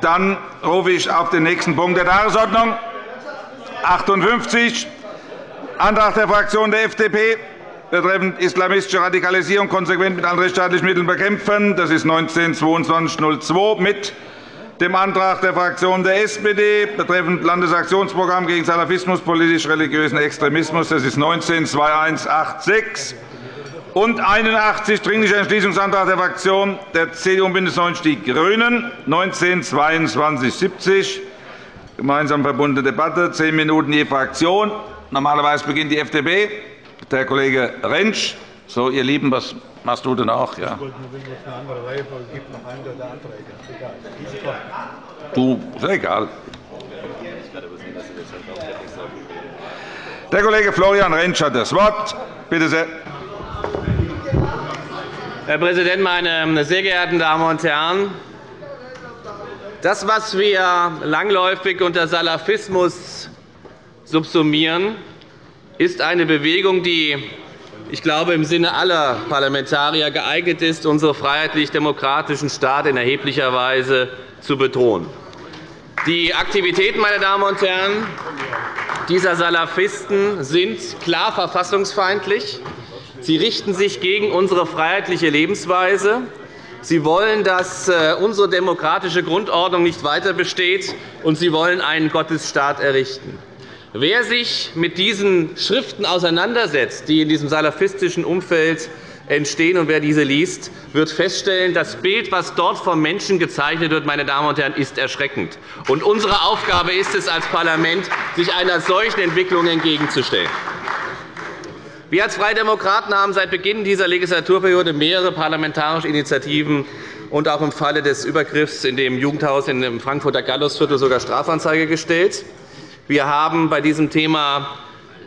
Dann rufe ich auf den nächsten Punkt der Tagesordnung 58, Antrag der Fraktion der FDP betreffend islamistische Radikalisierung konsequent mit allen rechtsstaatlichen Mitteln bekämpfen. Das ist 19-2202 mit dem Antrag der Fraktion der SPD betreffend Landesaktionsprogramm gegen Salafismus, politisch-religiösen Extremismus. Das ist 19-2186 und 81 Dringlicher Entschließungsantrag der Fraktion der CDU und BÜNDNIS 90 die GRÜNEN 19-2270. Gemeinsam verbundene Debatte, zehn Minuten je Fraktion. Normalerweise beginnt die FDP. Der Kollege Rentsch. So, ihr Lieben, was machst du denn auch? Ja. Du, ist egal. Der Kollege Florian Rentsch hat das Wort. Bitte sehr. Herr Präsident, meine sehr geehrten Damen und Herren! Das, was wir langläufig unter Salafismus subsumieren, ist eine Bewegung, die ich glaube, im Sinne aller Parlamentarier geeignet ist, unseren freiheitlich-demokratischen Staat in erheblicher Weise zu bedrohen. Die Aktivitäten meine Damen und Herren, dieser Salafisten sind klar verfassungsfeindlich. Sie richten sich gegen unsere freiheitliche Lebensweise. Sie wollen, dass äh, unsere demokratische Grundordnung nicht weiter besteht, und Sie wollen einen Gottesstaat errichten. Wer sich mit diesen Schriften auseinandersetzt, die in diesem salafistischen Umfeld entstehen, und wer diese liest, wird feststellen, das Bild, das dort vom Menschen gezeichnet wird, meine Damen und Herren, ist erschreckend. Und unsere Aufgabe ist es als Parlament, sich einer solchen Entwicklung entgegenzustellen. Wir als Freie Demokraten haben seit Beginn dieser Legislaturperiode mehrere parlamentarische Initiativen und auch im Falle des Übergriffs in dem Jugendhaus im Frankfurter Gallusviertel sogar Strafanzeige gestellt. Wir haben bei diesem Thema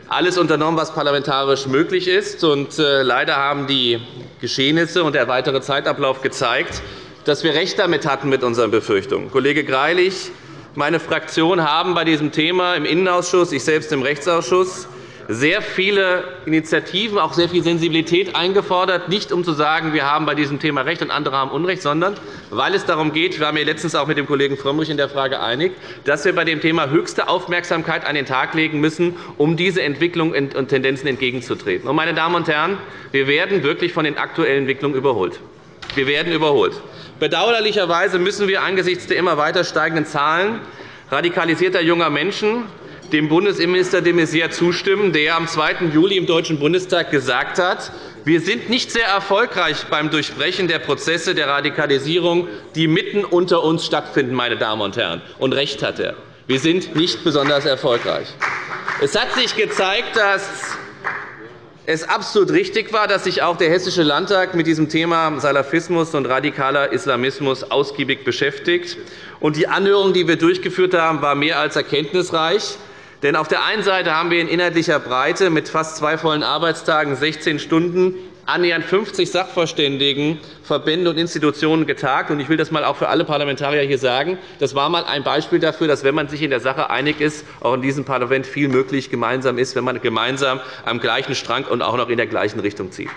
alles unternommen, was parlamentarisch möglich ist. Und äh, leider haben die Geschehnisse und der weitere Zeitablauf gezeigt, dass wir recht damit hatten mit unseren Befürchtungen. Kollege Greilich, meine Fraktion haben bei diesem Thema im Innenausschuss, ich selbst im Rechtsausschuss sehr viele Initiativen, auch sehr viel Sensibilität eingefordert, nicht um zu sagen, wir haben bei diesem Thema Recht und andere haben Unrecht, sondern weil es darum geht, wir waren mir letztens auch mit dem Kollegen Frömmrich in der Frage einig, dass wir bei dem Thema höchste Aufmerksamkeit an den Tag legen müssen, um diese Entwicklungen und Tendenzen entgegenzutreten. Meine Damen und Herren, wir werden wirklich von den aktuellen Entwicklungen überholt. Wir werden überholt. Bedauerlicherweise müssen wir angesichts der immer weiter steigenden Zahlen radikalisierter junger Menschen dem Bundesinnenminister de Maizière zustimmen, der am 2. Juli im Deutschen Bundestag gesagt hat, wir sind nicht sehr erfolgreich beim Durchbrechen der Prozesse der Radikalisierung, die mitten unter uns stattfinden. Meine Damen und Herren. Und recht hat er. Wir sind nicht besonders erfolgreich. Es hat sich gezeigt, dass es absolut richtig war, dass sich auch der Hessische Landtag mit diesem Thema Salafismus und radikaler Islamismus ausgiebig beschäftigt. Die Anhörung, die wir durchgeführt haben, war mehr als erkenntnisreich. Denn auf der einen Seite haben wir in inhaltlicher Breite mit fast zwei vollen Arbeitstagen 16 Stunden annähernd 50 Sachverständigen, Verbände und Institutionen getagt. Ich will das einmal auch für alle Parlamentarier hier sagen. Das war einmal ein Beispiel dafür, dass, wenn man sich in der Sache einig ist, auch in diesem Parlament viel möglich gemeinsam ist, wenn man gemeinsam am gleichen Strang und auch noch in der gleichen Richtung zieht.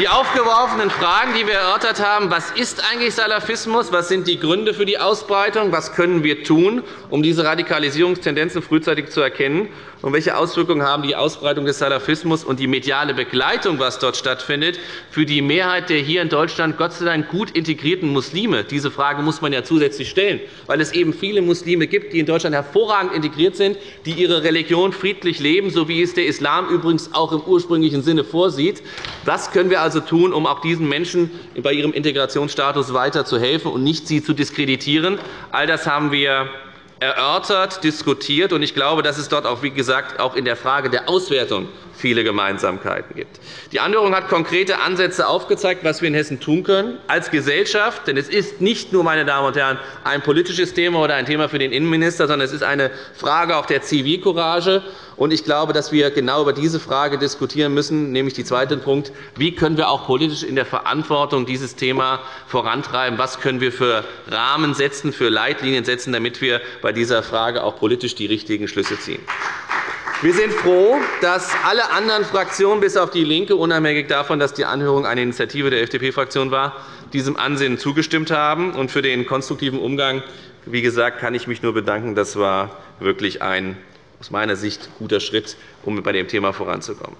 Die aufgeworfenen Fragen, die wir erörtert haben, was ist eigentlich Salafismus, was sind die Gründe für die Ausbreitung, was können wir tun, um diese Radikalisierungstendenzen frühzeitig zu erkennen und welche Auswirkungen haben die Ausbreitung des Salafismus und die mediale Begleitung, was dort stattfindet, für die Mehrheit der hier in Deutschland Gott sei Dank gut integrierten Muslime? Diese Frage muss man ja zusätzlich stellen, weil es eben viele Muslime gibt, die in Deutschland hervorragend integriert sind, die ihre Religion friedlich leben, so wie es der Islam übrigens auch im ursprünglichen Sinne vorsieht. Was können wir also tun, um auch diesen Menschen bei ihrem Integrationsstatus weiter zu helfen und nicht sie zu diskreditieren? All das haben wir erörtert, diskutiert. Ich glaube, dass es dort auch, wie gesagt, auch in der Frage der Auswertung viele Gemeinsamkeiten gibt. Die Anhörung hat konkrete Ansätze aufgezeigt, was wir in Hessen tun können als Gesellschaft. Denn es ist nicht nur, meine Damen und Herren, ein politisches Thema oder ein Thema für den Innenminister, sondern es ist eine Frage auch der Zivilcourage. Ich glaube, dass wir genau über diese Frage diskutieren müssen, nämlich die zweite Punkt. Wie können wir auch politisch in der Verantwortung dieses Thema vorantreiben? Was können wir für Rahmen setzen, für Leitlinien setzen, damit wir bei dieser Frage auch politisch die richtigen Schlüsse ziehen? Wir sind froh, dass alle anderen Fraktionen bis auf DIE LINKE, unabhängig davon, dass die Anhörung eine Initiative der FDP-Fraktion war, diesem Ansinnen zugestimmt haben. Und für den konstruktiven Umgang wie gesagt, kann ich mich nur bedanken. Das war wirklich ein aus meiner Sicht guter Schritt, um bei dem Thema voranzukommen.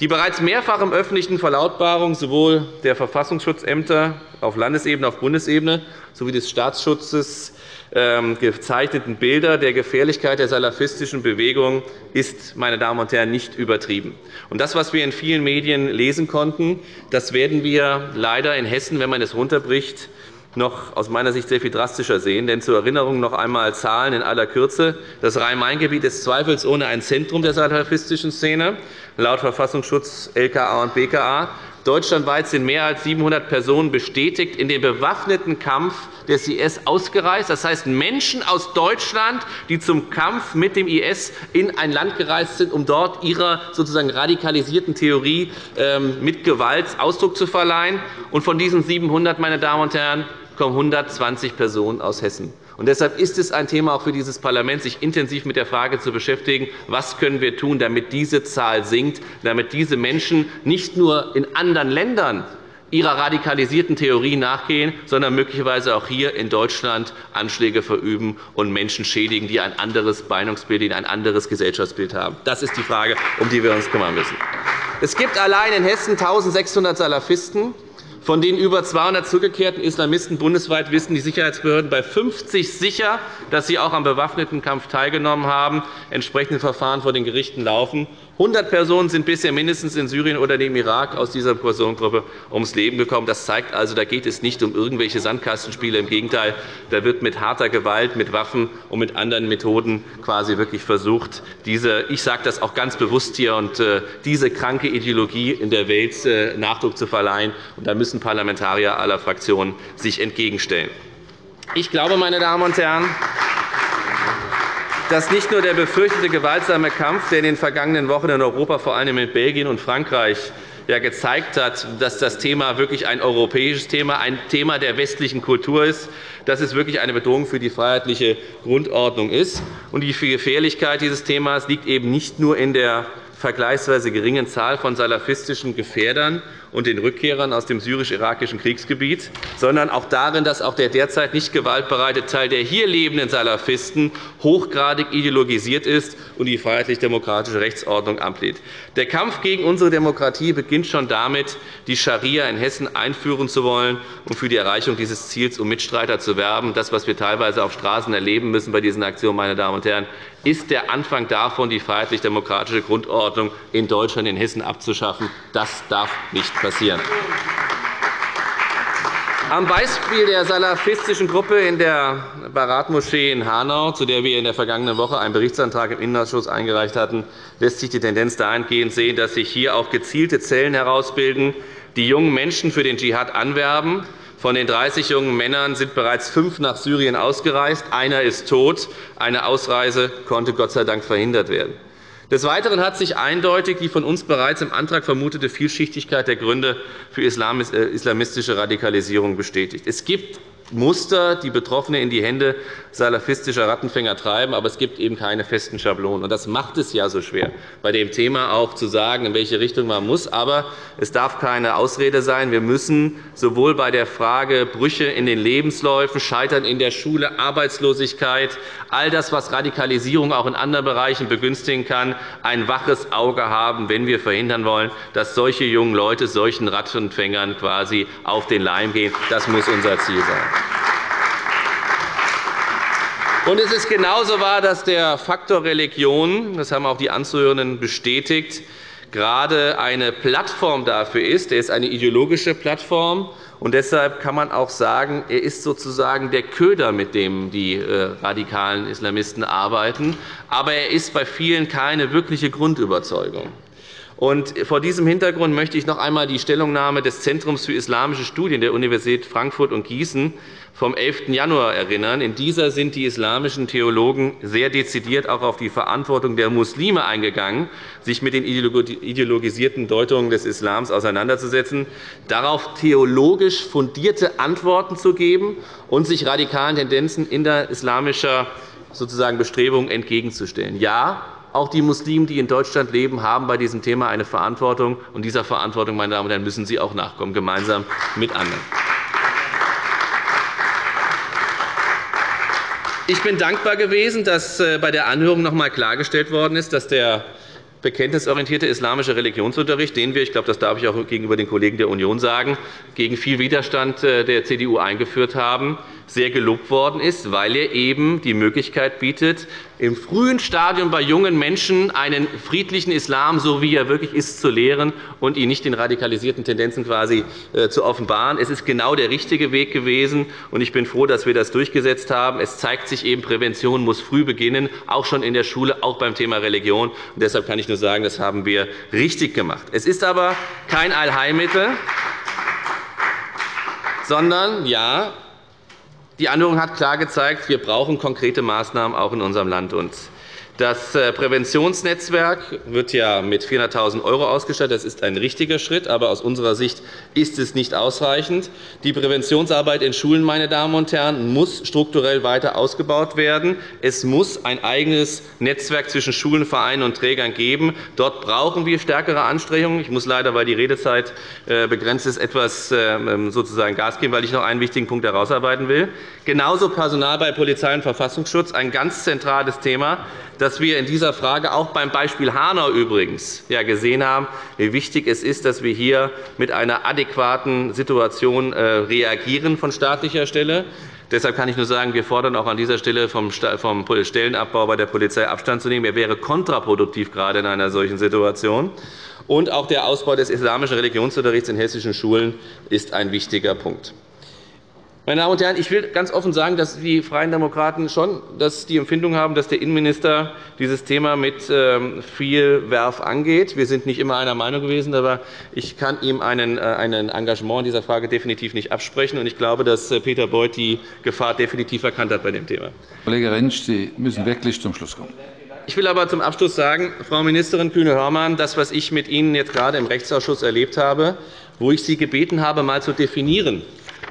Die bereits mehrfach im öffentlichen Verlautbarung sowohl der Verfassungsschutzämter auf Landesebene auf Bundesebene sowie des Staatsschutzes ähm, gezeichneten Bilder der Gefährlichkeit der salafistischen Bewegung ist, meine Damen und Herren, nicht übertrieben. Das, was wir in vielen Medien lesen konnten, das werden wir leider in Hessen, wenn man es runterbricht, noch aus meiner Sicht sehr viel drastischer sehen. Denn zur Erinnerung noch einmal Zahlen in aller Kürze. Das Rhein-Main-Gebiet ist zweifelsohne ein Zentrum der salafistischen Szene, laut Verfassungsschutz, LKA und BKA. Deutschlandweit sind mehr als 700 Personen bestätigt in den bewaffneten Kampf des IS ausgereist. Das heißt, Menschen aus Deutschland, die zum Kampf mit dem IS in ein Land gereist sind, um dort ihrer sozusagen radikalisierten Theorie ähm, mit Gewalt Ausdruck zu verleihen. Und von diesen 700, meine Damen und Herren, kommen 120 Personen aus Hessen. Und deshalb ist es ein Thema auch für dieses Parlament, sich intensiv mit der Frage zu beschäftigen, was können wir tun, damit diese Zahl sinkt, damit diese Menschen nicht nur in anderen Ländern ihrer radikalisierten Theorie nachgehen, sondern möglicherweise auch hier in Deutschland Anschläge verüben und Menschen schädigen, die ein anderes Meinungsbild, die ein anderes Gesellschaftsbild haben. Das ist die Frage, um die wir uns kümmern müssen. Es gibt allein in Hessen 1.600 Salafisten. Von den über 200 zurückgekehrten Islamisten bundesweit wissen die Sicherheitsbehörden bei 50 sicher, dass sie auch am bewaffneten Kampf teilgenommen haben. Entsprechende Verfahren vor den Gerichten laufen. 100 Personen sind bisher mindestens in Syrien oder dem Irak aus dieser Personengruppe ums Leben gekommen. Das zeigt also, da geht es nicht um irgendwelche Sandkastenspiele. Im Gegenteil, da wird mit harter Gewalt, mit Waffen und mit anderen Methoden quasi wirklich versucht, diese, ich sage das auch ganz bewusst hier, und, äh, diese kranke Ideologie in der Welt äh, Nachdruck zu verleihen. Und da müssen Parlamentarier aller Fraktionen sich entgegenstellen. Ich glaube, meine Damen und Herren, dass nicht nur der befürchtete gewaltsame Kampf, der in den vergangenen Wochen in Europa, vor allem in Belgien und Frankreich, gezeigt hat, dass das Thema wirklich ein europäisches Thema, ein Thema der westlichen Kultur ist, dass es wirklich eine Bedrohung für die freiheitliche Grundordnung ist. Die Gefährlichkeit dieses Themas liegt eben nicht nur in der vergleichsweise geringen Zahl von salafistischen Gefährdern und den Rückkehrern aus dem syrisch-irakischen Kriegsgebiet, sondern auch darin, dass auch der derzeit nicht gewaltbereite Teil der hier lebenden Salafisten hochgradig ideologisiert ist und die freiheitlich-demokratische Rechtsordnung ablehnt. Der Kampf gegen unsere Demokratie beginnt schon damit, die Scharia in Hessen einführen zu wollen und für die Erreichung dieses Ziels um Mitstreiter zu werben. Das, was wir teilweise auf Straßen erleben müssen bei diesen Aktionen, meine Damen und Herren, ist der Anfang davon, die freiheitlich-demokratische Grundordnung in Deutschland, in Hessen abzuschaffen. Das darf nicht passieren. Am Beispiel der salafistischen Gruppe in der Barat-Moschee in Hanau, zu der wir in der vergangenen Woche einen Berichtsantrag im Innenausschuss eingereicht hatten, lässt sich die Tendenz dahingehend sehen, dass sich hier auch gezielte Zellen herausbilden, die jungen Menschen für den Dschihad anwerben. Von den 30 jungen Männern sind bereits fünf nach Syrien ausgereist. Einer ist tot. Eine Ausreise konnte Gott sei Dank verhindert werden. Des Weiteren hat sich eindeutig die von uns bereits im Antrag vermutete Vielschichtigkeit der Gründe für äh, islamistische Radikalisierung bestätigt. Es gibt Muster, die Betroffene in die Hände salafistischer Rattenfänger treiben, aber es gibt eben keine festen Schablonen. Das macht es ja so schwer, bei dem Thema auch zu sagen, in welche Richtung man muss. Aber es darf keine Ausrede sein. Wir müssen sowohl bei der Frage Brüche in den Lebensläufen, Scheitern in der Schule, Arbeitslosigkeit, all das, was Radikalisierung auch in anderen Bereichen begünstigen kann, ein waches Auge haben, wenn wir verhindern wollen, dass solche jungen Leute solchen Rattenfängern quasi auf den Leim gehen. Das muss unser Ziel sein. Es ist genauso wahr, dass der Faktor Religion, das haben auch die Anzuhörenden bestätigt, gerade eine Plattform dafür ist. Er ist eine ideologische Plattform. Und deshalb kann man auch sagen, er ist sozusagen der Köder, mit dem die äh, radikalen Islamisten arbeiten. Aber er ist bei vielen keine wirkliche Grundüberzeugung. Und vor diesem Hintergrund möchte ich noch einmal die Stellungnahme des Zentrums für Islamische Studien der Universität Frankfurt und Gießen vom 11. Januar erinnern. In dieser sind die islamischen Theologen sehr dezidiert auch auf die Verantwortung der Muslime eingegangen, sich mit den ideologisierten Deutungen des Islams auseinanderzusetzen, darauf theologisch fundierte Antworten zu geben und sich radikalen Tendenzen in der islamischen sozusagen Bestrebung entgegenzustellen. Ja, Auch die Muslime, die in Deutschland leben, haben bei diesem Thema eine Verantwortung. Und dieser Verantwortung meine Damen und Herren, müssen Sie auch nachkommen, gemeinsam mit anderen. Ich bin dankbar gewesen, dass äh, bei der Anhörung noch einmal klargestellt worden ist, dass der bekenntnisorientierte islamische Religionsunterricht, den wir, ich glaube, das darf ich auch gegenüber den Kollegen der Union sagen, gegen viel Widerstand äh, der CDU eingeführt haben, sehr gelobt worden ist, weil er eben die Möglichkeit bietet, im frühen Stadium bei jungen Menschen einen friedlichen Islam, so wie er wirklich ist, zu lehren und ihn nicht den radikalisierten Tendenzen quasi äh, zu offenbaren. Es ist genau der richtige Weg gewesen, und ich bin froh, dass wir das durchgesetzt haben. Es zeigt sich eben, Prävention muss früh beginnen, auch schon in der Schule, auch beim Thema Religion. Und deshalb kann ich nur sagen, das haben wir richtig gemacht. Es ist aber kein Allheilmittel, sondern ja, die Anhörung hat klar gezeigt, wir brauchen konkrete Maßnahmen auch in unserem Land. Das äh, Präventionsnetzwerk wird ja mit 400.000 € ausgestattet. Das ist ein richtiger Schritt, aber aus unserer Sicht ist es nicht ausreichend. Die Präventionsarbeit in Schulen meine Damen und Herren, muss strukturell weiter ausgebaut werden. Es muss ein eigenes Netzwerk zwischen Schulen, Vereinen und Trägern geben. Dort brauchen wir stärkere Anstrengungen. Ich muss leider, weil die Redezeit äh, begrenzt ist, etwas ähm, sozusagen Gas geben, weil ich noch einen wichtigen Punkt herausarbeiten will. Genauso Personal bei Polizei und Verfassungsschutz, ein ganz zentrales Thema dass wir in dieser Frage auch beim Beispiel Hanau übrigens gesehen haben, wie wichtig es ist, dass wir hier mit einer adäquaten Situation äh, reagieren von staatlicher Stelle. Deshalb kann ich nur sagen, wir fordern auch an dieser Stelle vom Stellenabbau bei der Polizei Abstand zu nehmen. Er wäre kontraproduktiv gerade in einer solchen Situation. Und auch der Ausbau des islamischen Religionsunterrichts in hessischen Schulen ist ein wichtiger Punkt. Meine Damen und Herren, ich will ganz offen sagen, dass die Freien Demokraten schon die Empfindung haben, dass der Innenminister dieses Thema mit ähm, viel Werf angeht. Wir sind nicht immer einer Meinung gewesen, aber ich kann ihm ein äh, Engagement in dieser Frage definitiv nicht absprechen. Ich glaube, dass äh, Peter Beuth die Gefahr definitiv erkannt hat bei dem Thema. Kollege Rentsch, Sie müssen wirklich zum Schluss kommen. Ich will aber zum Abschluss sagen, Frau Ministerin Kühne-Hörmann, das, was ich mit Ihnen jetzt gerade im Rechtsausschuss erlebt habe, wo ich Sie gebeten habe, einmal zu definieren,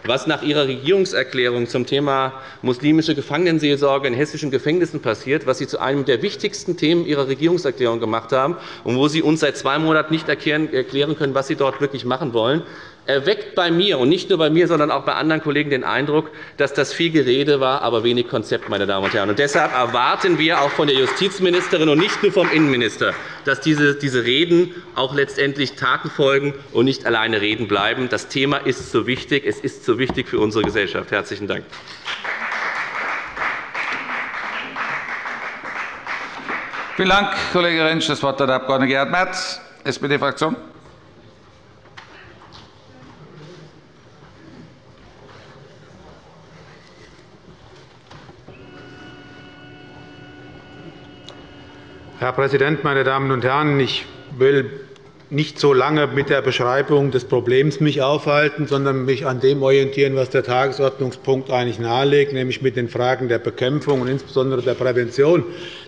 was nach Ihrer Regierungserklärung zum Thema muslimische Gefangenenseelsorge in hessischen Gefängnissen passiert, was Sie zu einem der wichtigsten Themen Ihrer Regierungserklärung gemacht haben und wo Sie uns seit zwei Monaten nicht erklären können, was Sie dort wirklich machen wollen erweckt bei mir, und nicht nur bei mir, sondern auch bei anderen Kollegen den Eindruck, dass das viel Gerede war, aber wenig Konzept. Meine Damen und Herren. Und deshalb erwarten wir auch von der Justizministerin und nicht nur vom Innenminister, dass diese, diese Reden auch letztendlich Taten folgen und nicht alleine Reden bleiben. Das Thema ist so wichtig. Es ist so wichtig für unsere Gesellschaft. – Herzlichen Dank. Vielen Dank, Kollege Rentsch. Das Wort hat der Abg. Gerhard Merz, SPD-Fraktion. Herr Präsident, meine Damen und Herren! Ich will nicht so lange mit der Beschreibung des Problems mich aufhalten, sondern mich an dem orientieren, was der Tagesordnungspunkt eigentlich nahelegt, nämlich mit den Fragen der Bekämpfung und insbesondere der Prävention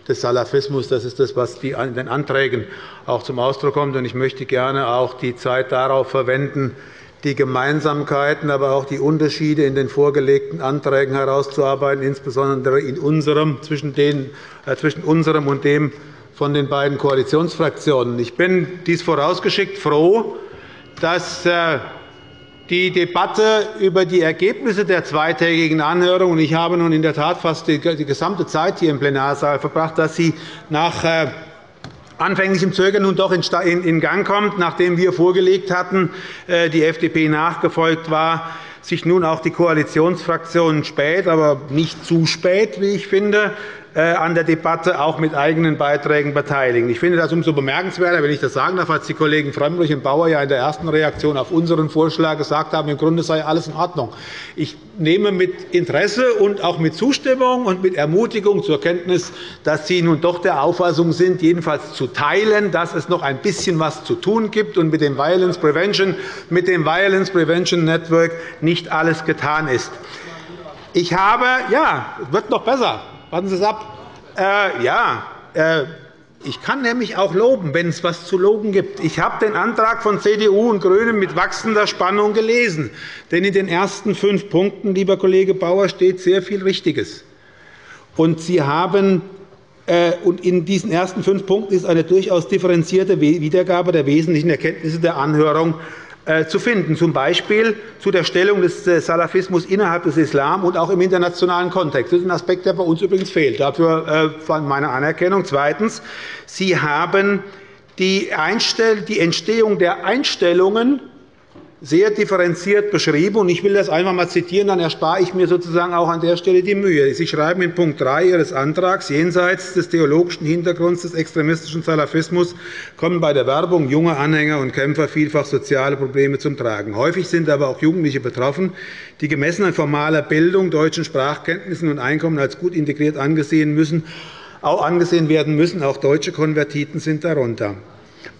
des Salafismus. Das ist das, was in den Anträgen auch zum Ausdruck kommt. Ich möchte gerne auch die Zeit darauf verwenden, die Gemeinsamkeiten, aber auch die Unterschiede in den vorgelegten Anträgen herauszuarbeiten, insbesondere in unserem, zwischen, den, äh, zwischen unserem und dem von den beiden Koalitionsfraktionen. Ich bin dies vorausgeschickt froh, dass äh, die Debatte über die Ergebnisse der zweitägigen Anhörung – ich habe nun in der Tat fast die gesamte Zeit hier im Plenarsaal verbracht – dass sie nach äh, anfänglichem Zögern nun doch in Gang kommt, nachdem wir vorgelegt hatten, äh, die FDP nachgefolgt war, sich nun auch die Koalitionsfraktionen spät, aber nicht zu spät, wie ich finde, an der Debatte auch mit eigenen Beiträgen beteiligen. Ich finde das umso bemerkenswerter, wenn ich das sagen darf, als die Kollegen Frömmrich und Bauer ja in der ersten Reaktion auf unseren Vorschlag gesagt haben, im Grunde sei alles in Ordnung. Ich nehme mit Interesse und auch mit Zustimmung und mit Ermutigung zur Kenntnis, dass Sie nun doch der Auffassung sind, jedenfalls zu teilen, dass es noch ein bisschen was zu tun gibt und mit dem Violence Prevention, mit dem Violence Prevention Network nicht alles getan ist. Ich habe, ja, es wird noch besser. Warten Sie es ab. Äh, ja, äh, ich kann nämlich auch loben, wenn es etwas zu loben gibt. Ich habe den Antrag von CDU und GRÜNEN mit wachsender Spannung gelesen. Denn in den ersten fünf Punkten, lieber Kollege Bauer, steht sehr viel Richtiges. Und Sie haben Äh, und in diesen ersten fünf Punkten ist eine durchaus differenzierte Wiedergabe der wesentlichen Erkenntnisse der Anhörung zu finden, z. B. zu der Stellung des äh, Salafismus innerhalb des Islam und auch im internationalen Kontext. Das ist ein Aspekt, der bei uns übrigens fehlt. Dafür meine Anerkennung. Zweitens. Sie haben die Entstehung der Einstellungen sehr differenziert beschrieben. Ich will das einfach einmal zitieren, dann erspare ich mir sozusagen auch an der Stelle die Mühe. Sie schreiben in Punkt 3 Ihres Antrags, jenseits des theologischen Hintergrunds des extremistischen Salafismus kommen bei der Werbung junger Anhänger und Kämpfer vielfach soziale Probleme zum Tragen. Häufig sind aber auch Jugendliche betroffen, die gemessen an formaler Bildung, deutschen Sprachkenntnissen und Einkommen als gut integriert angesehen, müssen, auch angesehen werden müssen. Auch deutsche Konvertiten sind darunter.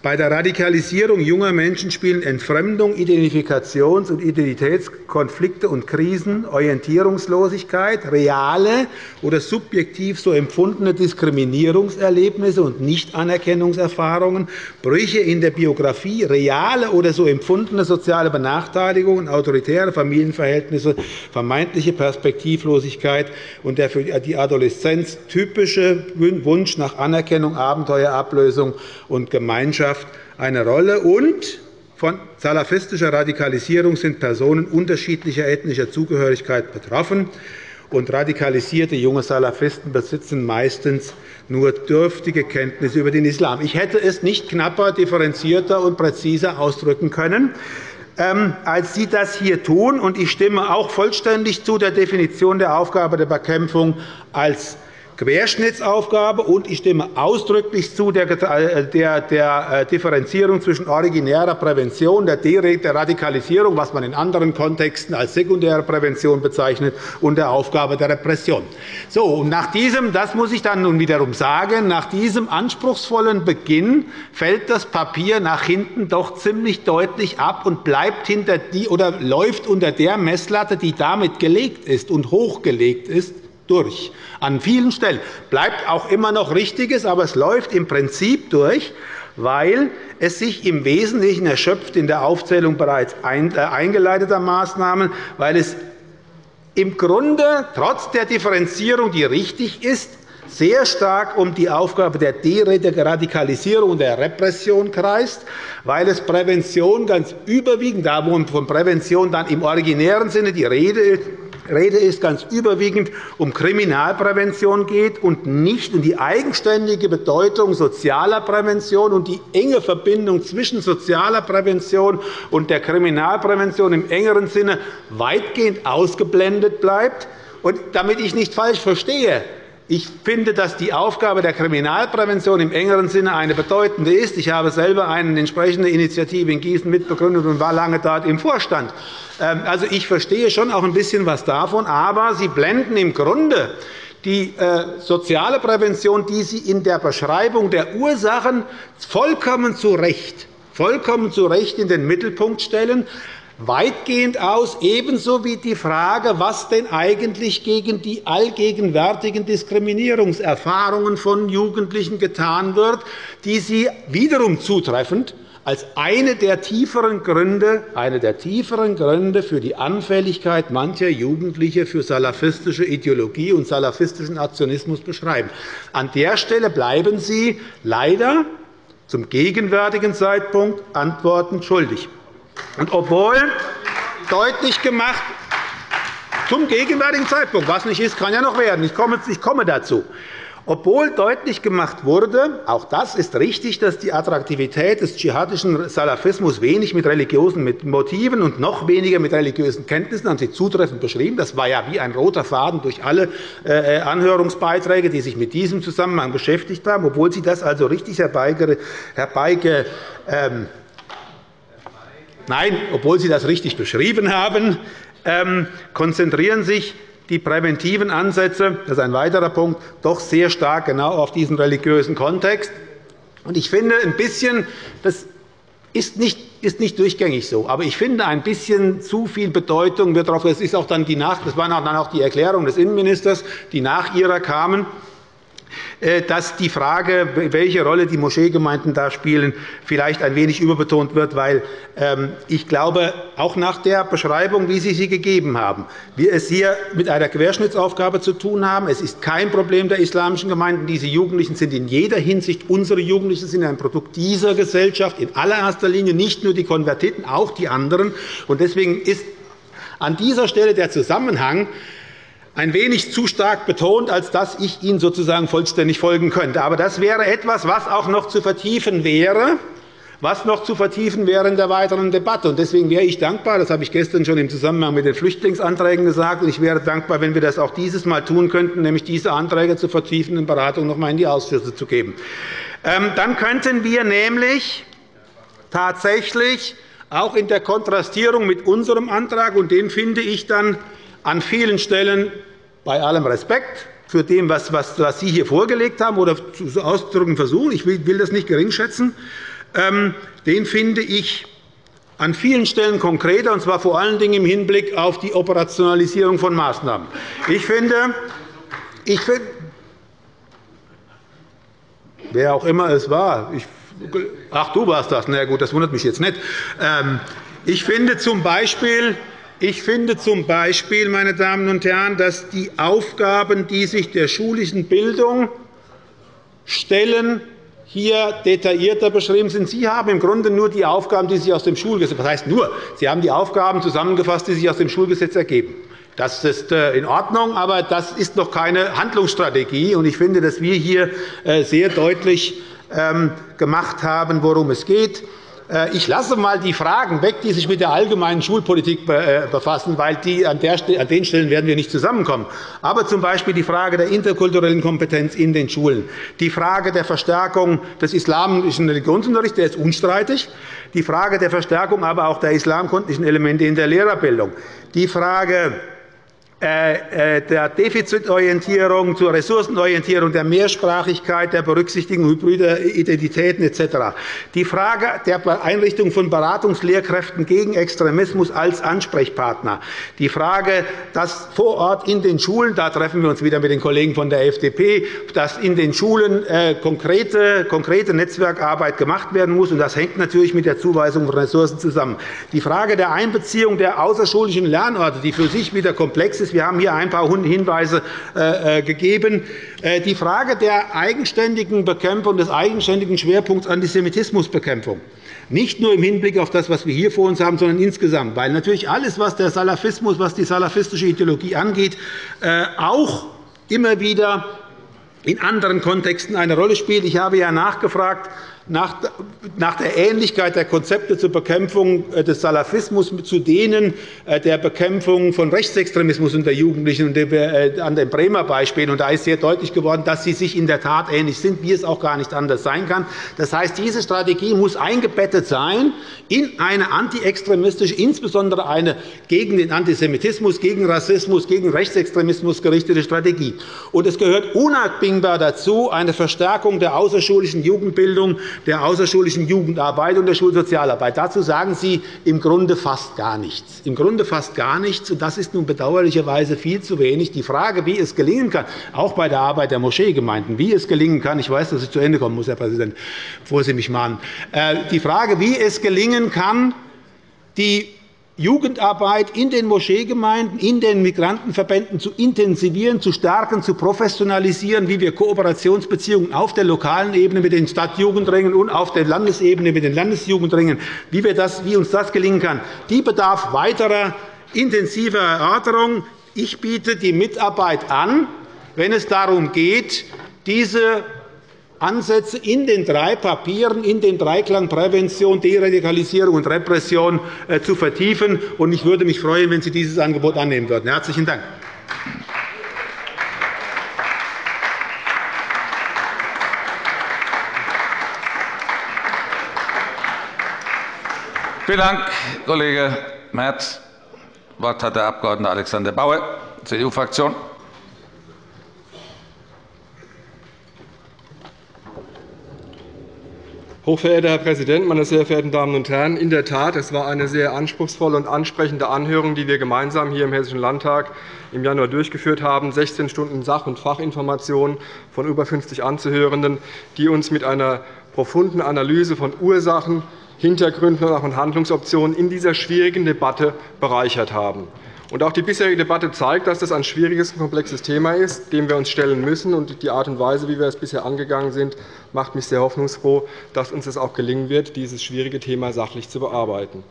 Bei der Radikalisierung junger Menschen spielen Entfremdung, Identifikations- und Identitätskonflikte und Krisen, Orientierungslosigkeit, reale oder subjektiv so empfundene Diskriminierungserlebnisse und Nichtanerkennungserfahrungen, Brüche in der Biografie, reale oder so empfundene soziale Benachteiligungen, autoritäre Familienverhältnisse, vermeintliche Perspektivlosigkeit und der für die Adoleszenz typische Wunsch nach Anerkennung, Abenteuerablösung und Gemeinschaft Gesellschaft eine Rolle. Und von salafistischer Radikalisierung sind Personen unterschiedlicher ethnischer Zugehörigkeit betroffen. Und radikalisierte junge Salafisten besitzen meistens nur dürftige Kenntnisse über den Islam. Ich hätte es nicht knapper, differenzierter und präziser ausdrücken können ähm, als Sie das hier tun. Ich stimme auch vollständig zu der Definition der Aufgabe der Bekämpfung als Querschnittsaufgabe, und ich stimme ausdrücklich zu der äh, Differenzierung zwischen originärer Prävention, der Radikalisierung, was man in anderen Kontexten als sekundäre Prävention bezeichnet, und der Aufgabe der Repression. So, und nach diesem, das muss ich dann nun wiederum sagen, nach diesem anspruchsvollen Beginn fällt das Papier nach hinten doch ziemlich deutlich ab und bleibt hinter die, oder läuft unter der Messlatte, die damit gelegt ist und hochgelegt ist, durch. An vielen Stellen bleibt auch immer noch Richtiges, aber es läuft im Prinzip durch, weil es sich im Wesentlichen erschöpft in der Aufzählung bereits äh, eingeleiteter Maßnahmen, weil es im Grunde trotz der Differenzierung, die richtig ist, sehr stark um die Aufgabe der Deradikalisierung und der Repression kreist, weil es Prävention ganz überwiegend, da wo von Prävention dann im originären Sinne die Rede ist, Rede ist ganz überwiegend um Kriminalprävention geht und nicht um die eigenständige Bedeutung sozialer Prävention und die enge Verbindung zwischen sozialer Prävention und der Kriminalprävention im engeren Sinne weitgehend ausgeblendet bleibt. Und damit ich nicht falsch verstehe, ich finde, dass die Aufgabe der Kriminalprävention im engeren Sinne eine bedeutende ist. Ich habe selber eine entsprechende Initiative in Gießen mitbegründet und war lange dort im Vorstand. Ähm, also, ich verstehe schon auch ein bisschen was davon, aber Sie blenden im Grunde die äh, soziale Prävention, die Sie in der Beschreibung der Ursachen vollkommen zu Recht vollkommen zu Recht in den Mittelpunkt stellen weitgehend aus, ebenso wie die Frage, was denn eigentlich gegen die allgegenwärtigen Diskriminierungserfahrungen von Jugendlichen getan wird, die Sie wiederum zutreffend als eine der tieferen Gründe, eine der tieferen Gründe für die Anfälligkeit mancher Jugendliche für salafistische Ideologie und salafistischen Aktionismus beschreiben. An der Stelle bleiben Sie leider zum gegenwärtigen Zeitpunkt Antworten schuldig. Und obwohl deutlich gemacht, zum gegenwärtigen Zeitpunkt, was nicht ist, kann ja noch werden. Ich komme dazu. Obwohl deutlich gemacht wurde, auch das ist richtig, dass die Attraktivität des dschihadischen Salafismus wenig mit religiösen Motiven und noch weniger mit religiösen Kenntnissen, haben Sie zutreffend beschrieben. Das war ja wie ein roter Faden durch alle äh, Anhörungsbeiträge, die sich mit diesem Zusammenhang beschäftigt haben, obwohl Sie das also richtig herbeigeführt Nein, obwohl Sie das richtig beschrieben haben, ähm, konzentrieren sich die präventiven Ansätze, das ist ein weiterer Punkt, doch sehr stark genau auf diesen religiösen Kontext. Ich finde, ein bisschen, das ist nicht, ist nicht durchgängig so. Aber ich finde, ein bisschen zu viel Bedeutung wird darauf. Das, ist auch dann die nach, das war dann auch die Erklärung des Innenministers, die nach ihrer kamen. Äh, dass die Frage, welche Rolle die Moscheegemeinden da spielen, vielleicht ein wenig überbetont wird, weil ähm, ich glaube, auch nach der Beschreibung, wie Sie sie gegeben haben, wir es hier mit einer Querschnittsaufgabe zu tun haben. Es ist kein Problem der islamischen Gemeinden. Diese Jugendlichen sind in jeder Hinsicht, unsere Jugendlichen sind ein Produkt dieser Gesellschaft, in allererster Linie nicht nur die Konvertiten, auch die anderen. Deswegen ist an dieser Stelle der Zusammenhang ein wenig zu stark betont, als dass ich Ihnen sozusagen vollständig folgen könnte. Aber das wäre etwas, was auch noch zu vertiefen wäre was noch zu vertiefen wäre in der weiteren Debatte. Deswegen wäre ich dankbar, das habe ich gestern schon im Zusammenhang mit den Flüchtlingsanträgen gesagt, und ich wäre dankbar, wenn wir das auch dieses Mal tun könnten, nämlich diese Anträge zur vertiefenden Beratung noch einmal in die Ausschüsse zu geben. Ähm, dann könnten wir nämlich tatsächlich auch in der Kontrastierung mit unserem Antrag, und den finde ich dann an vielen Stellen bei allem Respekt für dem, was, Sie hier vorgelegt haben oder zu ausdrücken versuchen. Ich will das nicht geringschätzen. Ähm, den finde ich an vielen Stellen konkreter, und zwar vor allen Dingen im Hinblick auf die Operationalisierung von Maßnahmen. Ich finde, ich finde wer auch immer es war, ich, ach, du warst das, na gut, das wundert mich jetzt nicht. Ähm, ich finde zum Beispiel, ich finde zum Beispiel, meine Damen und Herren, dass die Aufgaben, die sich der schulischen Bildung stellen, hier detaillierter beschrieben sind. Sie haben im Grunde nur die Aufgaben, die sich aus dem Schulgesetz was heißt nur? Sie haben die Aufgaben zusammengefasst, die sich aus dem Schulgesetz ergeben. Das ist äh, in Ordnung, aber das ist noch keine Handlungsstrategie. Ich finde, dass wir hier äh, sehr deutlich ähm, gemacht haben, worum es geht. Äh, ich lasse einmal die Fragen weg, die sich mit der allgemeinen Schulpolitik äh, befassen, weil die an den Stellen werden wir nicht zusammenkommen. Aber z. B. die Frage der interkulturellen Kompetenz in den Schulen, die Frage der Verstärkung des islamischen Religionsunterrichts, der ist unstreitig, die Frage der Verstärkung aber auch der islamkundlichen Elemente in der Lehrerbildung, die Frage der Defizitorientierung, zur Ressourcenorientierung, der Mehrsprachigkeit, der Berücksichtigung hybrider Identitäten etc. Die Frage der Einrichtung von Beratungslehrkräften gegen Extremismus als Ansprechpartner. Die Frage, dass vor Ort in den Schulen, da treffen wir uns wieder mit den Kollegen von der FDP, dass in den Schulen äh, konkrete, konkrete Netzwerkarbeit gemacht werden muss. Das hängt natürlich mit der Zuweisung von Ressourcen zusammen. Die Frage der Einbeziehung der außerschulischen Lernorte, die für sich wieder komplex ist, wir haben hier ein paar Hinweise äh, äh, gegeben. Äh, die Frage der eigenständigen Bekämpfung, des eigenständigen Schwerpunkts Antisemitismusbekämpfung nicht nur im Hinblick auf das, was wir hier vor uns haben, sondern insgesamt. Weil natürlich alles, was der Salafismus, was die salafistische Ideologie angeht, auch immer wieder in anderen Kontexten eine Rolle spielt. Ich habe ja nachgefragt, nach der Ähnlichkeit der Konzepte zur Bekämpfung äh, des Salafismus zu denen äh, der Bekämpfung von Rechtsextremismus unter Jugendlichen äh, an dem Bremer Beispiel. Da ist sehr deutlich geworden, dass sie sich in der Tat ähnlich sind, wie es auch gar nicht anders sein kann. Das heißt, diese Strategie muss eingebettet sein in eine antiextremistische, insbesondere eine gegen den Antisemitismus, gegen Rassismus, gegen Rechtsextremismus gerichtete Strategie. es gehört unabdingbar dazu eine Verstärkung der außerschulischen Jugendbildung der außerschulischen Jugendarbeit und der Schulsozialarbeit. Dazu sagen Sie im Grunde fast gar nichts. Im Grunde fast gar nichts. Und das ist nun bedauerlicherweise viel zu wenig. Die Frage, wie es gelingen kann, auch bei der Arbeit der Moscheegemeinden, wie es gelingen kann, ich weiß, dass ich zu Ende kommen muss, Herr Präsident, bevor Sie mich mahnen, äh, die Frage, wie es gelingen kann, die Jugendarbeit in den Moscheegemeinden, in den Migrantenverbänden zu intensivieren, zu stärken, zu professionalisieren, wie wir Kooperationsbeziehungen auf der lokalen Ebene mit den Stadtjugendringen und auf der Landesebene mit den Landesjugendringen, wie, wir das, wie uns das gelingen kann, die bedarf weiterer intensiver Erörterung. Ich biete die Mitarbeit an, wenn es darum geht, diese Ansätze in den drei Papieren, in den Dreiklang Prävention, Deradikalisierung und Repression äh, zu vertiefen. Ich würde mich freuen, wenn Sie dieses Angebot annehmen würden. – Herzlichen Dank. Vielen Dank, Kollege Merz. Das Wort hat der Abg. Alexander Bauer, CDU-Fraktion. Hochverehrter Herr Präsident, meine sehr verehrten Damen und Herren! In der Tat, es war eine sehr anspruchsvolle und ansprechende Anhörung, die wir gemeinsam hier im Hessischen Landtag im Januar durchgeführt haben. 16 Stunden Sach- und Fachinformationen von über 50 Anzuhörenden, die uns mit einer profunden Analyse von Ursachen, Hintergründen und Handlungsoptionen in dieser schwierigen Debatte bereichert haben. Und auch die bisherige Debatte zeigt, dass das ein schwieriges und komplexes Thema ist, dem wir uns stellen müssen. Und die Art und Weise, wie wir es bisher angegangen sind, macht mich sehr hoffnungsfroh, dass uns es auch gelingen wird, dieses schwierige Thema sachlich zu bearbeiten.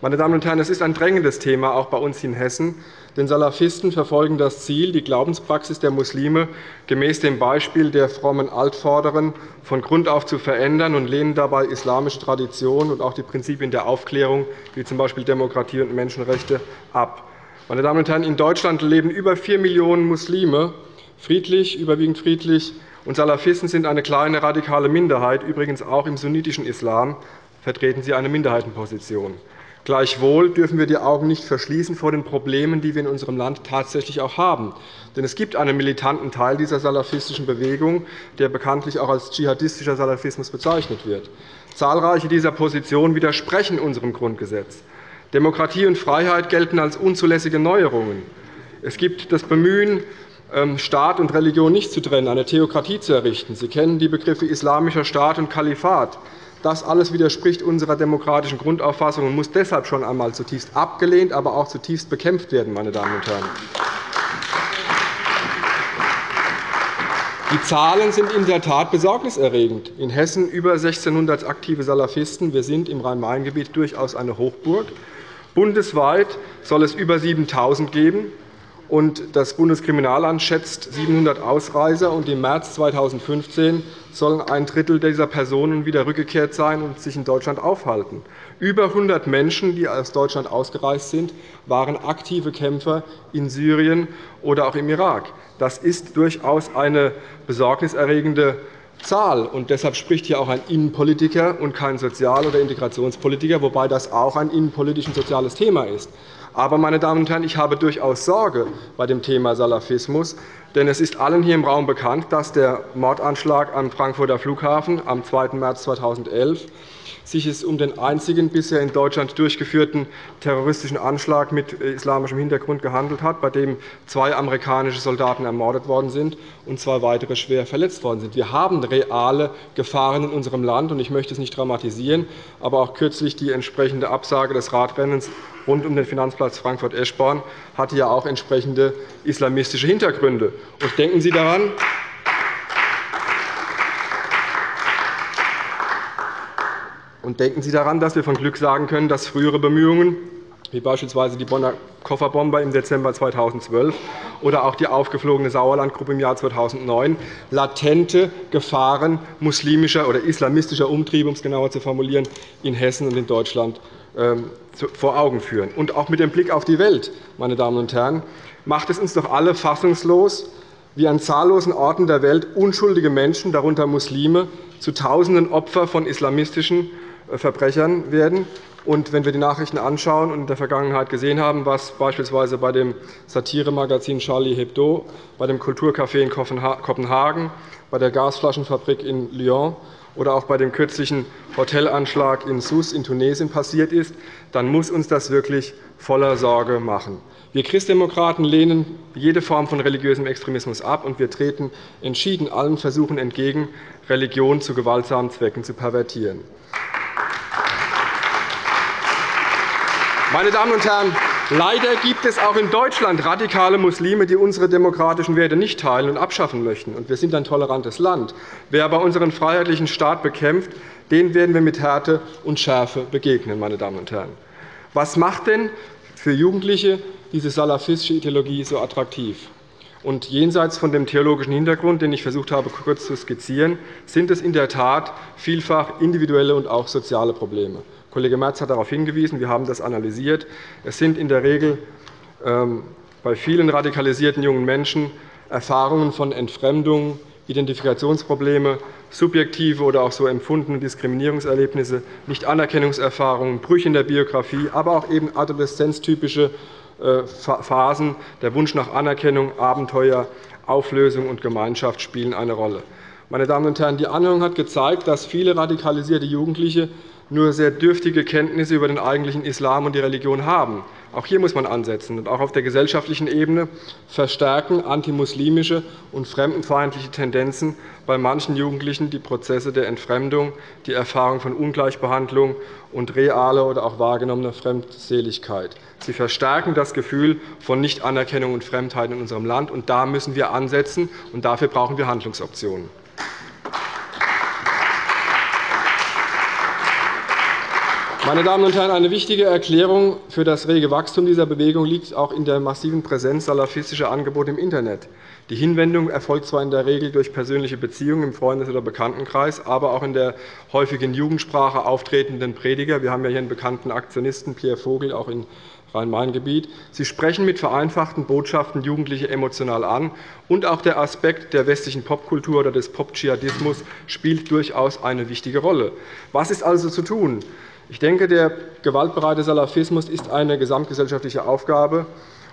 Meine Damen und Herren, es ist ein drängendes Thema, auch bei uns in Hessen. Denn Salafisten verfolgen das Ziel, die Glaubenspraxis der Muslime gemäß dem Beispiel der frommen Altvorderen von Grund auf zu verändern und lehnen dabei islamische Traditionen und auch die Prinzipien der Aufklärung, wie z. B. Demokratie und Menschenrechte, ab. Meine Damen und Herren, in Deutschland leben über 4 Millionen Muslime, friedlich, überwiegend friedlich, und Salafisten sind eine kleine radikale Minderheit. Übrigens auch im sunnitischen Islam vertreten sie eine Minderheitenposition. Gleichwohl dürfen wir die Augen nicht verschließen vor den Problemen, die wir in unserem Land tatsächlich auch haben. Denn es gibt einen militanten Teil dieser salafistischen Bewegung, der bekanntlich auch als dschihadistischer Salafismus bezeichnet wird. Zahlreiche dieser Positionen widersprechen unserem Grundgesetz. Demokratie und Freiheit gelten als unzulässige Neuerungen. Es gibt das Bemühen, ähm, Staat und Religion nicht zu trennen, eine Theokratie zu errichten. Sie kennen die Begriffe islamischer Staat und Kalifat. Das alles widerspricht unserer demokratischen Grundauffassung und muss deshalb schon einmal zutiefst abgelehnt, aber auch zutiefst bekämpft werden. Meine Damen und Herren. Die Zahlen sind in der Tat besorgniserregend. In Hessen über 1.600 aktive Salafisten. Wir sind im Rhein-Main-Gebiet durchaus eine Hochburg. Bundesweit soll es über 7.000 geben. Das Bundeskriminalamt schätzt 700 Ausreiser. Im März 2015 sollen ein Drittel dieser Personen wieder rückgekehrt sein und sich in Deutschland aufhalten. Über 100 Menschen, die aus Deutschland ausgereist sind, waren aktive Kämpfer in Syrien oder auch im Irak. Das ist durchaus eine besorgniserregende Zahl. Und deshalb spricht hier auch ein Innenpolitiker und kein Sozial- oder Integrationspolitiker, wobei das auch ein innenpolitisch und soziales Thema ist. Aber, meine Damen und Herren, ich habe durchaus Sorge bei dem Thema Salafismus. Denn es ist allen hier im Raum bekannt, dass der Mordanschlag am Frankfurter Flughafen am 2. März 2011 sich es um den einzigen bisher in Deutschland durchgeführten terroristischen Anschlag mit äh, islamischem Hintergrund gehandelt hat, bei dem zwei amerikanische Soldaten ermordet worden sind und zwei weitere schwer verletzt worden sind. Wir haben reale Gefahren in unserem Land. Ich möchte es nicht dramatisieren, aber auch kürzlich die entsprechende Absage des Radrennens rund um den Finanzplatz Frankfurt-Eschborn hatte ja auch entsprechende islamistische Hintergründe. Und denken Sie daran, Und denken Sie daran, dass wir von Glück sagen können, dass frühere Bemühungen, wie beispielsweise die Bonner Kofferbomber im Dezember 2012 oder auch die aufgeflogene Sauerlandgruppe im Jahr 2009, latente Gefahren muslimischer oder islamistischer Umtriebe, um es genauer zu formulieren, in Hessen und in Deutschland vor Augen führen. Und auch mit dem Blick auf die Welt, meine Damen und Herren, macht es uns doch alle fassungslos, wie an zahllosen Orten der Welt unschuldige Menschen, darunter Muslime, zu Tausenden Opfer von islamistischen Verbrechern werden. Und wenn wir die Nachrichten anschauen und in der Vergangenheit gesehen haben, was beispielsweise bei dem Satiremagazin Charlie Hebdo, bei dem Kulturcafé in Kopenhagen, bei der Gasflaschenfabrik in Lyon oder auch bei dem kürzlichen Hotelanschlag in Sousse in Tunesien passiert ist, dann muss uns das wirklich voller Sorge machen. Wir Christdemokraten lehnen jede Form von religiösem Extremismus ab, und wir treten entschieden allen Versuchen entgegen, Religion zu gewaltsamen Zwecken zu pervertieren. Meine Damen und Herren, leider gibt es auch in Deutschland radikale Muslime, die unsere demokratischen Werte nicht teilen und abschaffen möchten. Wir sind ein tolerantes Land. Wer aber unseren freiheitlichen Staat bekämpft, den werden wir mit Härte und Schärfe begegnen. Meine Damen und Herren. Was macht denn für Jugendliche diese salafistische Ideologie so attraktiv? Und jenseits von dem theologischen Hintergrund, den ich versucht habe, kurz zu skizzieren, sind es in der Tat vielfach individuelle und auch soziale Probleme. Kollege Merz hat darauf hingewiesen. Wir haben das analysiert. Es sind in der Regel ähm, bei vielen radikalisierten jungen Menschen Erfahrungen von Entfremdung, Identifikationsprobleme, subjektive oder auch so empfundene Diskriminierungserlebnisse, Nichtanerkennungserfahrungen, Brüche in der Biografie, aber auch eben adoleszenztypische äh, Phasen. Der Wunsch nach Anerkennung, Abenteuer, Auflösung und Gemeinschaft spielen eine Rolle. Meine Damen und Herren, die Anhörung hat gezeigt, dass viele radikalisierte Jugendliche nur sehr dürftige Kenntnisse über den eigentlichen Islam und die Religion haben. Auch hier muss man ansetzen und auch auf der gesellschaftlichen Ebene verstärken antimuslimische und fremdenfeindliche Tendenzen bei manchen Jugendlichen die Prozesse der Entfremdung, die Erfahrung von Ungleichbehandlung und reale oder auch wahrgenommene Fremdseligkeit. Sie verstärken das Gefühl von Nichtanerkennung und Fremdheit in unserem Land. und Da müssen wir ansetzen, und dafür brauchen wir Handlungsoptionen. Meine Damen und Herren, eine wichtige Erklärung für das rege Wachstum dieser Bewegung liegt auch in der massiven Präsenz salafistischer Angebote im Internet. Die Hinwendung erfolgt zwar in der Regel durch persönliche Beziehungen im Freundes- oder Bekanntenkreis, aber auch in der häufig in Jugendsprache auftretenden Prediger. Wir haben ja hier einen bekannten Aktionisten, Pierre Vogel, auch in Rhein-Main-Gebiet. Sie sprechen mit vereinfachten Botschaften Jugendliche emotional an. Und auch der Aspekt der westlichen Popkultur oder des Pop-Dschihadismus spielt durchaus eine wichtige Rolle. Was ist also zu tun? Ich denke, der gewaltbereite Salafismus ist eine gesamtgesellschaftliche Aufgabe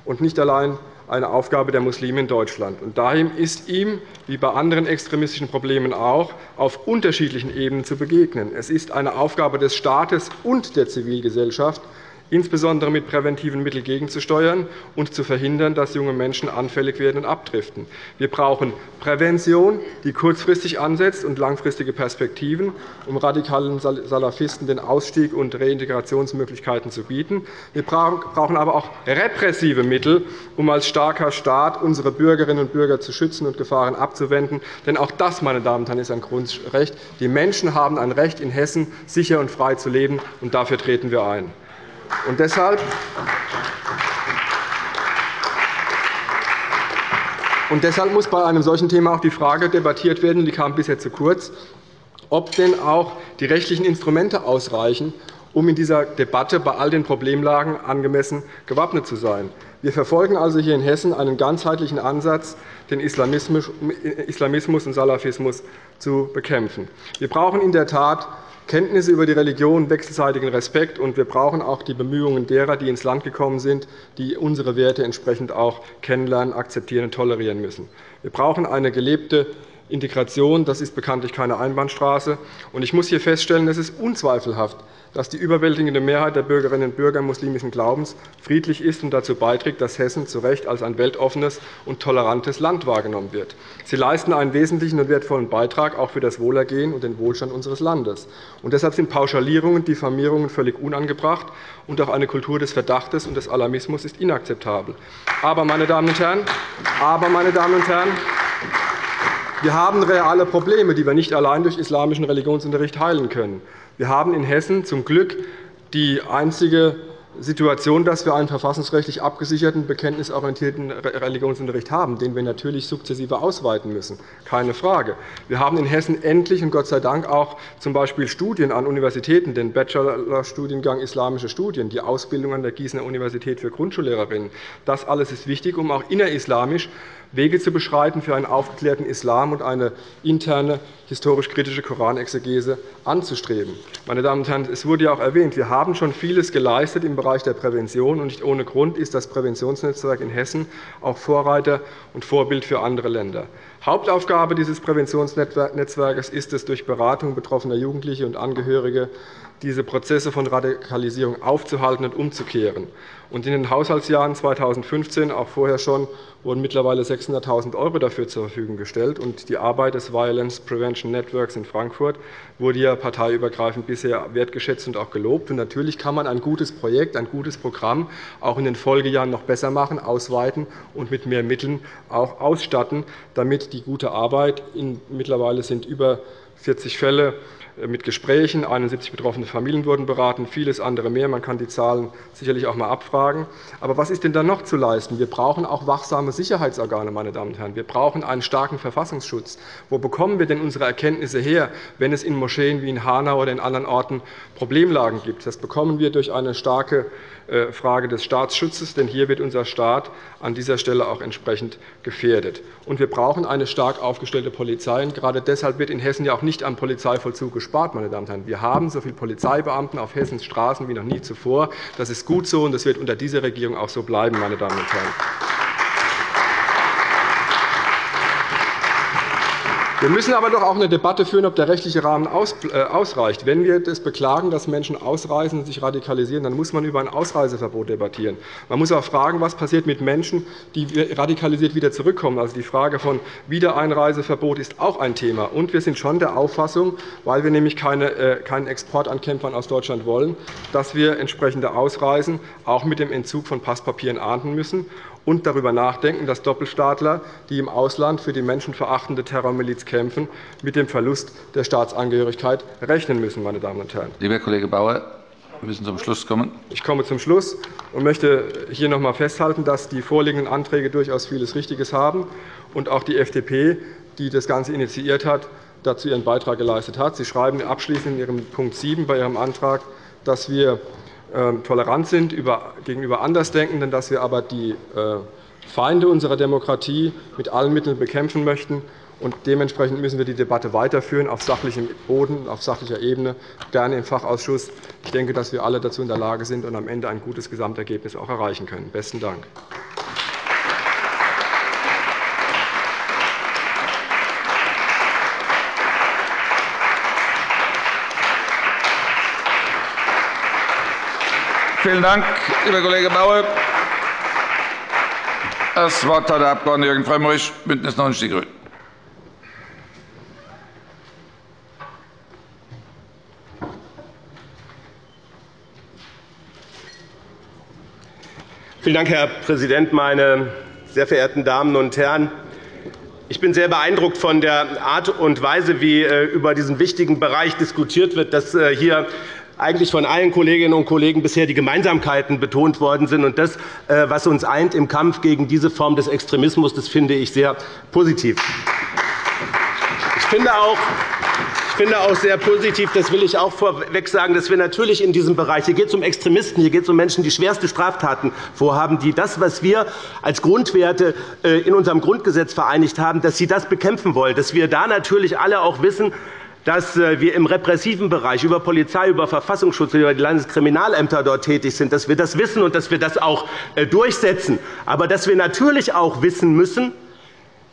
und nicht allein eine Aufgabe der Muslime in Deutschland. Und daher ist ihm, wie bei anderen extremistischen Problemen auch, auf unterschiedlichen Ebenen zu begegnen. Es ist eine Aufgabe des Staates und der Zivilgesellschaft, insbesondere mit präventiven Mitteln gegenzusteuern und zu verhindern, dass junge Menschen anfällig werden und abdriften. Wir brauchen Prävention, die kurzfristig ansetzt, und langfristige Perspektiven, um radikalen Salafisten den Ausstieg und Reintegrationsmöglichkeiten zu bieten. Wir brauchen aber auch repressive Mittel, um als starker Staat unsere Bürgerinnen und Bürger zu schützen und Gefahren abzuwenden. Denn auch das, meine Damen und Herren, ist ein Grundrecht. Die Menschen haben ein Recht, in Hessen sicher und frei zu leben, und dafür treten wir ein. Und deshalb und deshalb muss bei einem solchen Thema auch die Frage debattiert werden, die kam bisher zu kurz, ob denn auch die rechtlichen Instrumente ausreichen, um in dieser Debatte bei all den Problemlagen angemessen gewappnet zu sein. Wir verfolgen also hier in Hessen einen ganzheitlichen Ansatz, den Islamismus und Salafismus zu bekämpfen. Wir brauchen in der Tat Kenntnisse über die Religion, wechselseitigen Respekt, und wir brauchen auch die Bemühungen derer, die ins Land gekommen sind, die unsere Werte entsprechend auch kennenlernen, akzeptieren und tolerieren müssen. Wir brauchen eine gelebte Integration. Das ist bekanntlich keine Einbahnstraße. Ich muss hier feststellen, es ist unzweifelhaft, dass die überwältigende Mehrheit der Bürgerinnen und Bürger muslimischen Glaubens friedlich ist und dazu beiträgt, dass Hessen zu Recht als ein weltoffenes und tolerantes Land wahrgenommen wird. Sie leisten einen wesentlichen und wertvollen Beitrag auch für das Wohlergehen und den Wohlstand unseres Landes. Und deshalb sind Pauschalierungen und Diffamierungen völlig unangebracht, und auch eine Kultur des Verdachtes und des Alarmismus ist inakzeptabel. Aber, meine Damen und Herren, aber, meine Damen und Herren wir haben reale Probleme, die wir nicht allein durch islamischen Religionsunterricht heilen können. Wir haben in Hessen zum Glück die einzige Situation, dass wir einen verfassungsrechtlich abgesicherten, bekenntnisorientierten Religionsunterricht haben, den wir natürlich sukzessive ausweiten müssen. Keine Frage. Wir haben in Hessen endlich und Gott sei Dank auch z.B. Studien an Universitäten, den Bachelorstudiengang Islamische Studien, die Ausbildung an der Gießener Universität für Grundschullehrerinnen. Das alles ist wichtig, um auch innerislamisch Wege zu beschreiten für einen aufgeklärten Islam und eine interne historisch-kritische Koranexegese anzustreben. Meine Damen und Herren, es wurde ja auch erwähnt, wir haben schon vieles geleistet im Bereich der Prävention. und Nicht ohne Grund ist das Präventionsnetzwerk in Hessen auch Vorreiter und Vorbild für andere Länder. Hauptaufgabe dieses Präventionsnetzwerks ist es, durch Beratung betroffener Jugendliche und Angehörige diese Prozesse von Radikalisierung aufzuhalten und umzukehren. in den Haushaltsjahren 2015, auch vorher schon, wurden mittlerweile 600.000 € dafür zur Verfügung gestellt. die Arbeit des Violence Prevention Networks in Frankfurt wurde ja parteiübergreifend bisher wertgeschätzt und auch gelobt. natürlich kann man ein gutes Projekt, ein gutes Programm auch in den Folgejahren noch besser machen, ausweiten und mit mehr Mitteln auch ausstatten, damit die gute Arbeit mittlerweile sind über 40 Fälle mit Gesprächen. 71 betroffene Familien wurden beraten, vieles andere mehr. Man kann die Zahlen sicherlich auch einmal abfragen. Aber was ist denn da noch zu leisten? Wir brauchen auch wachsame Sicherheitsorgane. Meine Damen und Herren. Wir brauchen einen starken Verfassungsschutz. Wo bekommen wir denn unsere Erkenntnisse her, wenn es in Moscheen wie in Hanau oder in anderen Orten Problemlagen gibt? Das bekommen wir durch eine starke äh, Frage des Staatsschutzes, denn hier wird unser Staat an dieser Stelle auch entsprechend gefährdet. Und wir brauchen eine stark aufgestellte Polizei. Und gerade deshalb wird in Hessen ja auch nicht am Polizeivollzug gespart. Meine Damen und Herren. Wir haben so viele Polizeibeamten auf Hessens Straßen wie noch nie zuvor. Das ist gut so, und das wird unter dieser Regierung auch so bleiben. Meine Damen und Herren. Wir müssen aber doch auch eine Debatte führen, ob der rechtliche Rahmen äh, ausreicht. Wenn wir das beklagen, dass Menschen ausreisen und sich radikalisieren, dann muss man über ein Ausreiseverbot debattieren. Man muss auch fragen, was passiert mit Menschen, die radikalisiert wieder zurückkommen. Also die Frage von Wiedereinreiseverbot ist auch ein Thema. Und wir sind schon der Auffassung, weil wir nämlich äh, keinen Export an Kämpfern aus Deutschland wollen, dass wir entsprechende Ausreisen auch mit dem Entzug von Passpapieren ahnden müssen und darüber nachdenken, dass Doppelstaatler, die im Ausland für die menschenverachtende Terrormiliz kämpfen, mit dem Verlust der Staatsangehörigkeit rechnen müssen. Meine Damen und Herren. Lieber Kollege Bauer, wir müssen zum Schluss kommen. Ich komme zum Schluss und möchte hier noch einmal festhalten, dass die vorliegenden Anträge durchaus vieles Richtiges haben und auch die FDP, die das Ganze initiiert hat, dazu ihren Beitrag geleistet hat. Sie schreiben abschließend in Ihrem Punkt 7 bei Ihrem Antrag, dass wir tolerant sind gegenüber Andersdenkenden, dass wir aber die äh, Feinde unserer Demokratie mit allen Mitteln bekämpfen möchten. Und dementsprechend müssen wir die Debatte weiterführen auf sachlichem Boden, auf sachlicher Ebene, gerne im Fachausschuss. Ich denke, dass wir alle dazu in der Lage sind und am Ende ein gutes Gesamtergebnis auch erreichen können. Besten Dank. Vielen Dank, lieber Kollege Bauer. Das Wort hat der Abg. Jürgen Frömmrich, BÜNDNIS 90 die GRÜNEN. Vielen Dank, Herr Präsident, meine sehr verehrten Damen und Herren! Ich bin sehr beeindruckt von der Art und Weise, wie äh, über diesen wichtigen Bereich diskutiert wird, dass äh, hier eigentlich von allen Kolleginnen und Kollegen bisher die Gemeinsamkeiten betont worden sind. Und das, äh, was uns eint im Kampf gegen diese Form des Extremismus, das finde ich sehr positiv. Ich finde auch, ich finde auch sehr positiv, das will ich auch vorweg sagen, dass wir natürlich in diesem Bereich, hier geht es um Extremisten, hier geht es um Menschen, die schwerste Straftaten vorhaben, die das, was wir als Grundwerte äh, in unserem Grundgesetz vereinigt haben, dass sie das bekämpfen wollen, dass wir da natürlich alle auch wissen, dass äh, wir im repressiven Bereich über Polizei, über Verfassungsschutz, über die Landeskriminalämter dort tätig sind, dass wir das wissen und dass wir das auch äh, durchsetzen. Aber dass wir natürlich auch wissen müssen,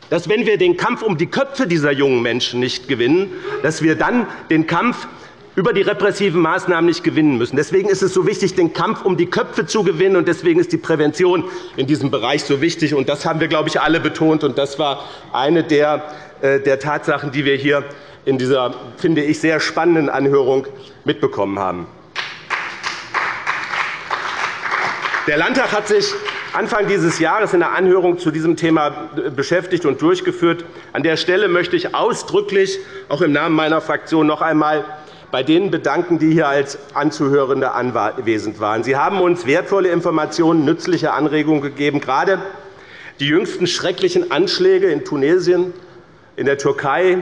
dass, wenn wir den Kampf um die Köpfe dieser jungen Menschen nicht gewinnen, dass wir dann den Kampf über die repressiven Maßnahmen nicht gewinnen müssen. Deswegen ist es so wichtig, den Kampf um die Köpfe zu gewinnen, und deswegen ist die Prävention in diesem Bereich so wichtig. Und das haben wir, glaube ich, alle betont, und das war eine der, äh, der Tatsachen, die wir hier in dieser, finde ich, sehr spannenden Anhörung mitbekommen haben. Der Landtag hat sich Anfang dieses Jahres in der Anhörung zu diesem Thema beschäftigt und durchgeführt. An der Stelle möchte ich ausdrücklich, auch im Namen meiner Fraktion, noch einmal bei denen bedanken, die hier als Anzuhörende anwesend waren. Sie haben uns wertvolle Informationen, nützliche Anregungen gegeben. Gerade die jüngsten schrecklichen Anschläge in Tunesien, in der Türkei,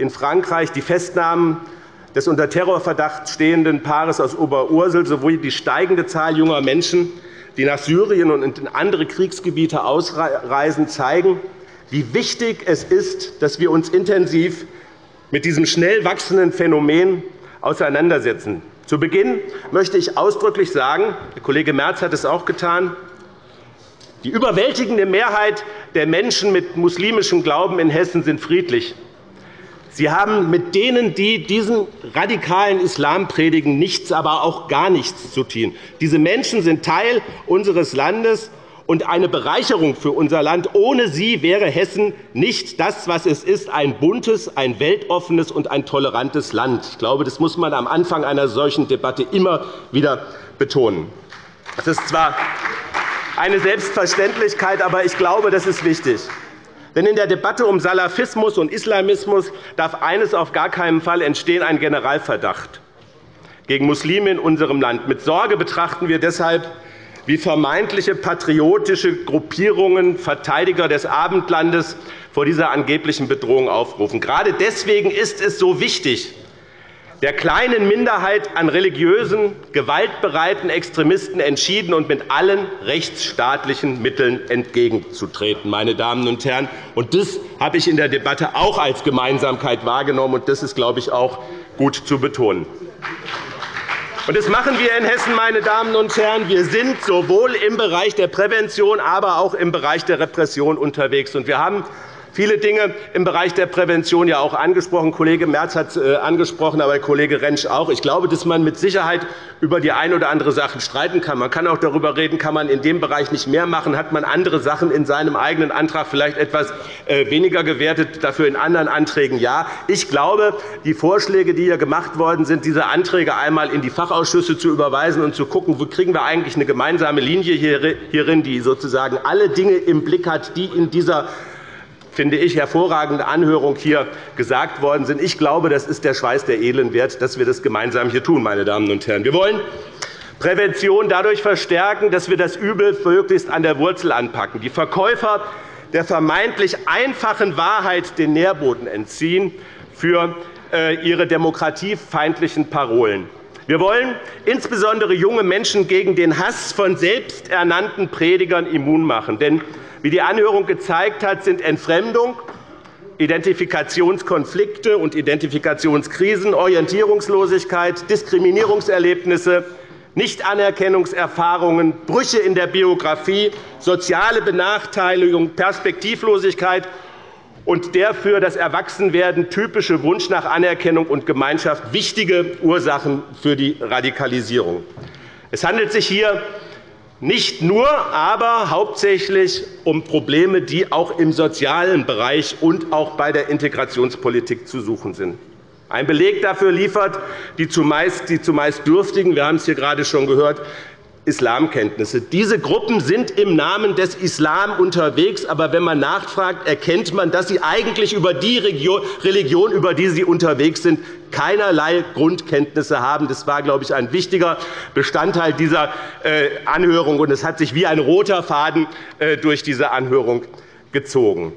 in Frankreich die Festnahmen des unter Terrorverdacht stehenden Paares aus Oberursel sowie die steigende Zahl junger Menschen, die nach Syrien und in andere Kriegsgebiete ausreisen, zeigen, wie wichtig es ist, dass wir uns intensiv mit diesem schnell wachsenden Phänomen auseinandersetzen. Zu Beginn möchte ich ausdrücklich sagen, der Kollege Merz hat es auch getan, die überwältigende Mehrheit der Menschen mit muslimischem Glauben in Hessen sind friedlich. Sie haben mit denen, die diesen radikalen Islam predigen, nichts, aber auch gar nichts zu tun. Diese Menschen sind Teil unseres Landes und eine Bereicherung für unser Land. Ohne sie wäre Hessen nicht das, was es ist, ein buntes, ein weltoffenes und ein tolerantes Land. Ich glaube, das muss man am Anfang einer solchen Debatte immer wieder betonen. Das ist zwar eine Selbstverständlichkeit, aber ich glaube, das ist wichtig. Denn in der Debatte um Salafismus und Islamismus darf eines auf gar keinen Fall entstehen, ein Generalverdacht gegen Muslime in unserem Land. Mit Sorge betrachten wir deshalb, wie vermeintliche patriotische Gruppierungen Verteidiger des Abendlandes vor dieser angeblichen Bedrohung aufrufen. Gerade deswegen ist es so wichtig, der kleinen Minderheit an religiösen, gewaltbereiten Extremisten entschieden und mit allen rechtsstaatlichen Mitteln entgegenzutreten. Meine Damen und Herren. Das habe ich in der Debatte auch als Gemeinsamkeit wahrgenommen, und das ist, glaube ich, auch gut zu betonen. Das machen wir in Hessen, meine Damen und Herren. Wir sind sowohl im Bereich der Prävention, aber auch im Bereich der Repression unterwegs. Wir haben viele Dinge im Bereich der Prävention ja auch angesprochen. Kollege Merz hat es äh, angesprochen, aber Kollege Rentsch auch. Ich glaube, dass man mit Sicherheit über die eine oder andere Sache streiten kann. Man kann auch darüber reden, kann man in dem Bereich nicht mehr machen, hat man andere Sachen in seinem eigenen Antrag vielleicht etwas äh, weniger gewertet, dafür in anderen Anträgen ja. Ich glaube, die Vorschläge, die hier gemacht worden sind, diese Anträge einmal in die Fachausschüsse zu überweisen und zu schauen, wo kriegen wir eigentlich eine gemeinsame Linie hierin, die sozusagen alle Dinge im Blick hat, die in dieser finde ich, hervorragende Anhörung hier gesagt worden sind. Ich glaube, das ist der Schweiß der Edlen wert, dass wir das gemeinsam hier tun, meine Damen und Herren. Wir wollen Prävention dadurch verstärken, dass wir das Übel möglichst an der Wurzel anpacken. Die Verkäufer der vermeintlich einfachen Wahrheit den Nährboden entziehen für äh, ihre demokratiefeindlichen Parolen. Wir wollen insbesondere junge Menschen gegen den Hass von selbsternannten Predigern immun machen. Denn wie die Anhörung gezeigt hat, sind Entfremdung, Identifikationskonflikte und Identifikationskrisen, Orientierungslosigkeit, Diskriminierungserlebnisse, Nichtanerkennungserfahrungen, Brüche in der Biografie, soziale Benachteiligung, Perspektivlosigkeit und der für das Erwachsenwerden typische Wunsch nach Anerkennung und Gemeinschaft wichtige Ursachen für die Radikalisierung. Es handelt sich hier nicht nur, aber hauptsächlich um Probleme, die auch im sozialen Bereich und auch bei der Integrationspolitik zu suchen sind. Ein Beleg dafür liefert die zumeist, die zumeist Dürftigen, wir haben es hier gerade schon gehört, Islamkenntnisse. Diese Gruppen sind im Namen des Islam unterwegs, aber wenn man nachfragt, erkennt man, dass sie eigentlich über die Religion, über die sie unterwegs sind, keinerlei Grundkenntnisse haben. Das war, glaube ich, ein wichtiger Bestandteil dieser äh, Anhörung, und es hat sich wie ein roter Faden äh, durch diese Anhörung gezogen.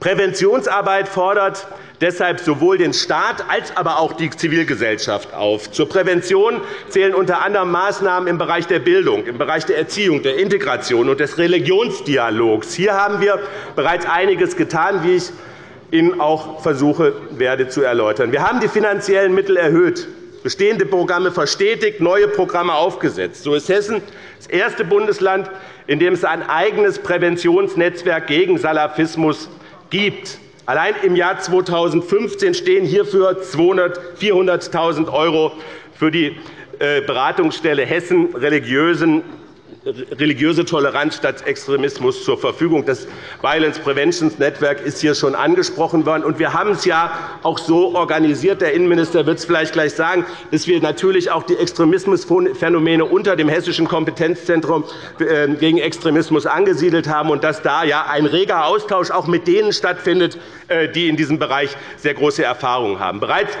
Präventionsarbeit fordert deshalb sowohl den Staat als aber auch die Zivilgesellschaft auf. Zur Prävention zählen unter anderem Maßnahmen im Bereich der Bildung, im Bereich der Erziehung, der Integration und des Religionsdialogs. Hier haben wir bereits einiges getan, wie ich Ihnen auch versuche werde zu erläutern. Wir haben die finanziellen Mittel erhöht, bestehende Programme verstetigt, neue Programme aufgesetzt. So ist Hessen das erste Bundesland, in dem es ein eigenes Präventionsnetzwerk gegen Salafismus gibt. Allein im Jahr 2015 stehen hierfür 400.000 € für die äh, Beratungsstelle Hessen religiösen religiöse Toleranz statt Extremismus zur Verfügung. Das Violence Prevention Network ist hier schon angesprochen worden. Und wir haben es ja auch so organisiert, der Innenminister wird es vielleicht gleich sagen, dass wir natürlich auch die Extremismusphänomene unter dem Hessischen Kompetenzzentrum äh, gegen Extremismus angesiedelt haben und dass da ja ein reger Austausch auch mit denen stattfindet, äh, die in diesem Bereich sehr große Erfahrungen haben. Bereits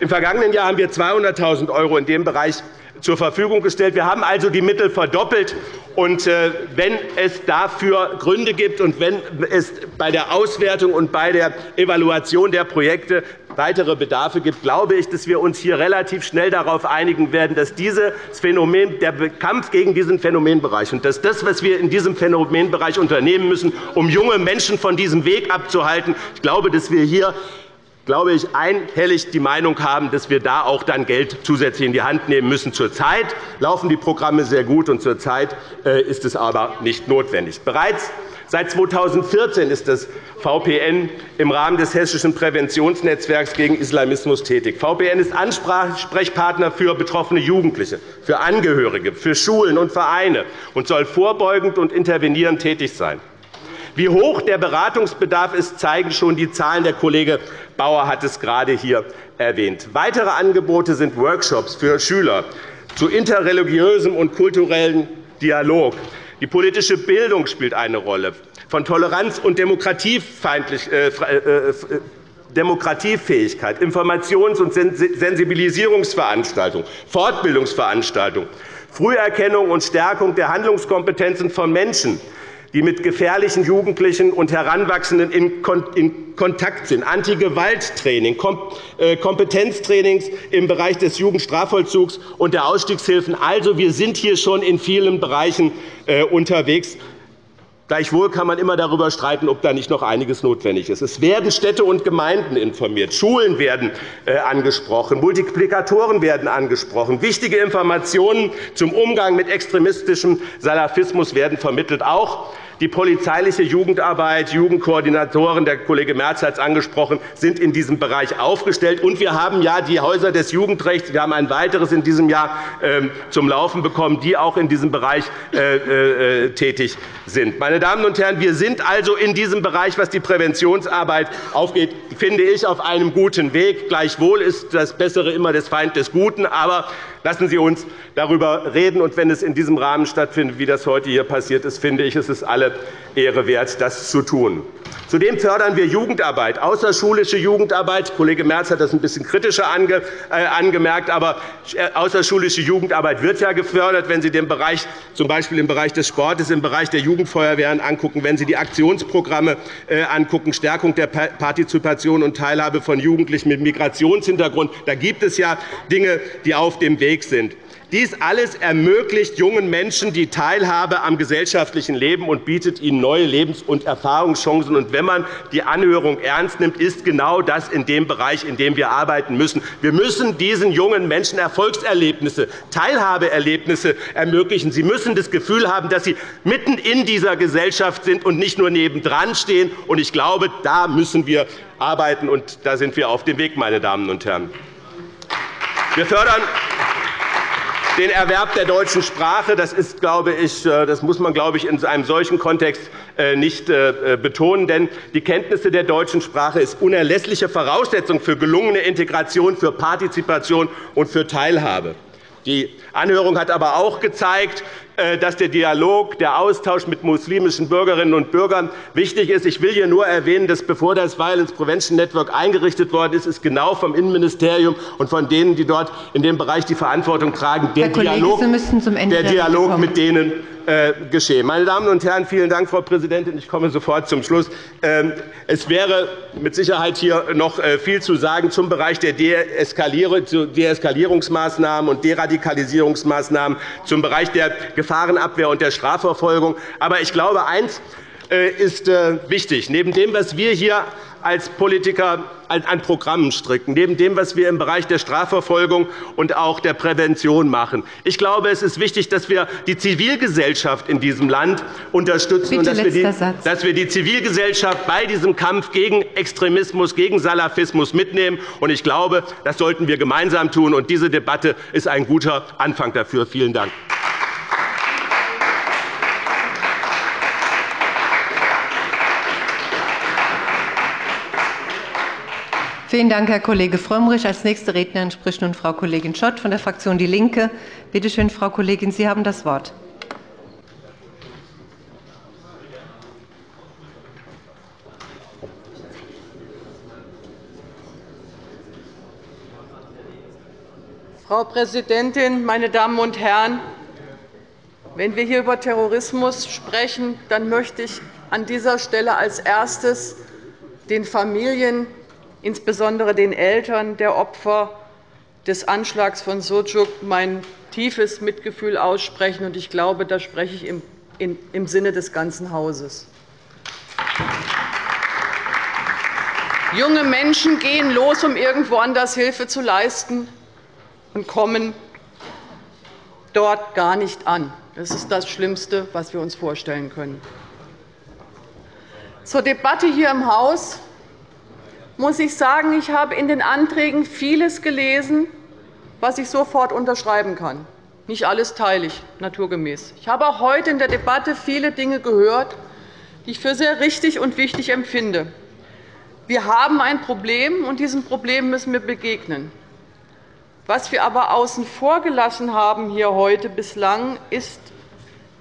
im vergangenen Jahr haben wir 200.000 € in dem Bereich zur Verfügung gestellt. Wir haben also die Mittel verdoppelt. Und äh, wenn es dafür Gründe gibt und wenn es bei der Auswertung und bei der Evaluation der Projekte weitere Bedarfe gibt, glaube ich, dass wir uns hier relativ schnell darauf einigen werden, dass dieses Phänomen, der Kampf gegen diesen Phänomenbereich und dass das, was wir in diesem Phänomenbereich unternehmen müssen, um junge Menschen von diesem Weg abzuhalten, ich glaube, dass wir hier glaube ich, einhellig die Meinung haben, dass wir da auch dann Geld zusätzlich in die Hand nehmen müssen. Zurzeit laufen die Programme sehr gut, und zurzeit äh, ist es aber nicht notwendig. Bereits Seit 2014 ist das VPN im Rahmen des Hessischen Präventionsnetzwerks gegen Islamismus tätig. VPN ist Ansprechpartner für betroffene Jugendliche, für Angehörige, für Schulen und Vereine und soll vorbeugend und intervenierend tätig sein. Wie hoch der Beratungsbedarf ist, zeigen schon die Zahlen. Der Kollege Bauer hat es gerade hier erwähnt. Weitere Angebote sind Workshops für Schüler zu interreligiösem und kulturellem Dialog. Die politische Bildung spielt eine Rolle. Von Toleranz und äh, äh, äh, Demokratiefähigkeit, Informations- und Sensibilisierungsveranstaltungen, Fortbildungsveranstaltungen, Früherkennung und Stärkung der Handlungskompetenzen von Menschen, die mit gefährlichen Jugendlichen und Heranwachsenden in Kontakt sind, Antigewalttraining, äh, Kompetenztrainings im Bereich des Jugendstrafvollzugs und der Ausstiegshilfen. Also, wir sind hier schon in vielen Bereichen äh, unterwegs. Gleichwohl kann man immer darüber streiten, ob da nicht noch einiges notwendig ist. Es werden Städte und Gemeinden informiert, Schulen werden äh, angesprochen, Multiplikatoren werden angesprochen, wichtige Informationen zum Umgang mit extremistischem Salafismus werden vermittelt. Auch Die polizeiliche Jugendarbeit, Jugendkoordinatoren, der Kollege Merz hat es angesprochen, sind in diesem Bereich aufgestellt. Und wir haben ja die Häuser des Jugendrechts, wir haben ein weiteres in diesem Jahr ähm, zum Laufen bekommen, die auch in diesem Bereich äh, äh, tätig sind. Meine Damen und Herren, wir sind also in diesem Bereich, was die Präventionsarbeit aufgeht, finde ich, auf einem guten Weg. Gleichwohl ist das Bessere immer des Feind des Guten. Aber lassen Sie uns darüber reden. Und wenn es in diesem Rahmen stattfindet, wie das heute hier passiert ist, finde ich, es ist alle Ehre wert, das zu tun. Zudem fördern wir Jugendarbeit, außerschulische Jugendarbeit. Kollege Merz hat das ein bisschen kritischer äh, angemerkt. Aber äh, außerschulische Jugendarbeit wird ja gefördert, wenn Sie den Bereich, z. B. im Bereich des Sportes, im Bereich der Jugendfeuerwehren angucken, wenn Sie die Aktionsprogramme äh, angucken, Stärkung der Partizipation und Teilhabe von Jugendlichen mit Migrationshintergrund. Da gibt es ja Dinge, die auf dem Weg sind. Dies alles ermöglicht jungen Menschen die Teilhabe am gesellschaftlichen Leben und bietet ihnen neue Lebens- und Erfahrungschancen. Und wenn man die Anhörung ernst nimmt, ist genau das in dem Bereich, in dem wir arbeiten müssen. Wir müssen diesen jungen Menschen Erfolgserlebnisse, Teilhabeerlebnisse ermöglichen. Sie müssen das Gefühl haben, dass sie mitten in dieser Gesellschaft sind und nicht nur nebendran stehen. Ich glaube, da müssen wir arbeiten, und da sind wir auf dem Weg, meine Damen und Herren. Wir fördern den Erwerb der deutschen Sprache. Das, ist, glaube ich, äh, das muss man glaube ich, in einem solchen Kontext äh, nicht äh, betonen. Denn die Kenntnisse der deutschen Sprache ist unerlässliche Voraussetzung für gelungene Integration, für Partizipation und für Teilhabe. Die Anhörung hat aber auch gezeigt, äh, dass der Dialog, der Austausch mit muslimischen Bürgerinnen und Bürgern wichtig ist. Ich will hier nur erwähnen, dass bevor das Violence Prevention Network eingerichtet worden ist, ist genau vom Innenministerium und von denen, die dort in dem Bereich die Verantwortung tragen, der Kollege, Dialog, der Dialog mit denen äh, geschehen. Meine Damen und Herren, vielen Dank, Frau Präsidentin. Ich komme sofort zum Schluss. Ähm, es wäre mit Sicherheit hier noch äh, viel zu sagen zum Bereich der Deeskalierungsmaßnahmen und Deradikalisierungsmaßnahmen, zum Bereich der Gefahrenabwehr und der Strafverfolgung. Aber ich glaube, eines ist wichtig. Neben dem, was wir hier als Politiker an Programmen stricken, neben dem, was wir im Bereich der Strafverfolgung und auch der Prävention machen. Ich glaube, es ist wichtig, dass wir die Zivilgesellschaft in diesem Land unterstützen und dass wir, die, dass wir die Zivilgesellschaft bei diesem Kampf gegen Extremismus, gegen Salafismus mitnehmen. Ich glaube, das sollten wir gemeinsam tun. Und diese Debatte ist ein guter Anfang dafür. Vielen Dank. Vielen Dank, Herr Kollege Frömmrich. Als nächste Rednerin spricht nun Frau Kollegin Schott von der Fraktion DIE LINKE. Bitte schön, Frau Kollegin, Sie haben das Wort. Frau Präsidentin, meine Damen und Herren! Wenn wir hier über Terrorismus sprechen, dann möchte ich an dieser Stelle als erstes den Familien insbesondere den Eltern der Opfer des Anschlags von Sucuk mein tiefes Mitgefühl aussprechen. Ich glaube, da spreche ich im Sinne des ganzen Hauses. Junge Menschen gehen los, um irgendwo anders Hilfe zu leisten, und kommen dort gar nicht an. Das ist das Schlimmste, was wir uns vorstellen können. Zur Debatte hier im Haus muss ich sagen, ich habe in den Anträgen vieles gelesen, was ich sofort unterschreiben kann. Nicht alles teile ich naturgemäß. Ich habe auch heute in der Debatte viele Dinge gehört, die ich für sehr richtig und wichtig empfinde. Wir haben ein Problem, und diesem Problem müssen wir begegnen. Was wir aber außen vor gelassen haben hier heute bislang, ist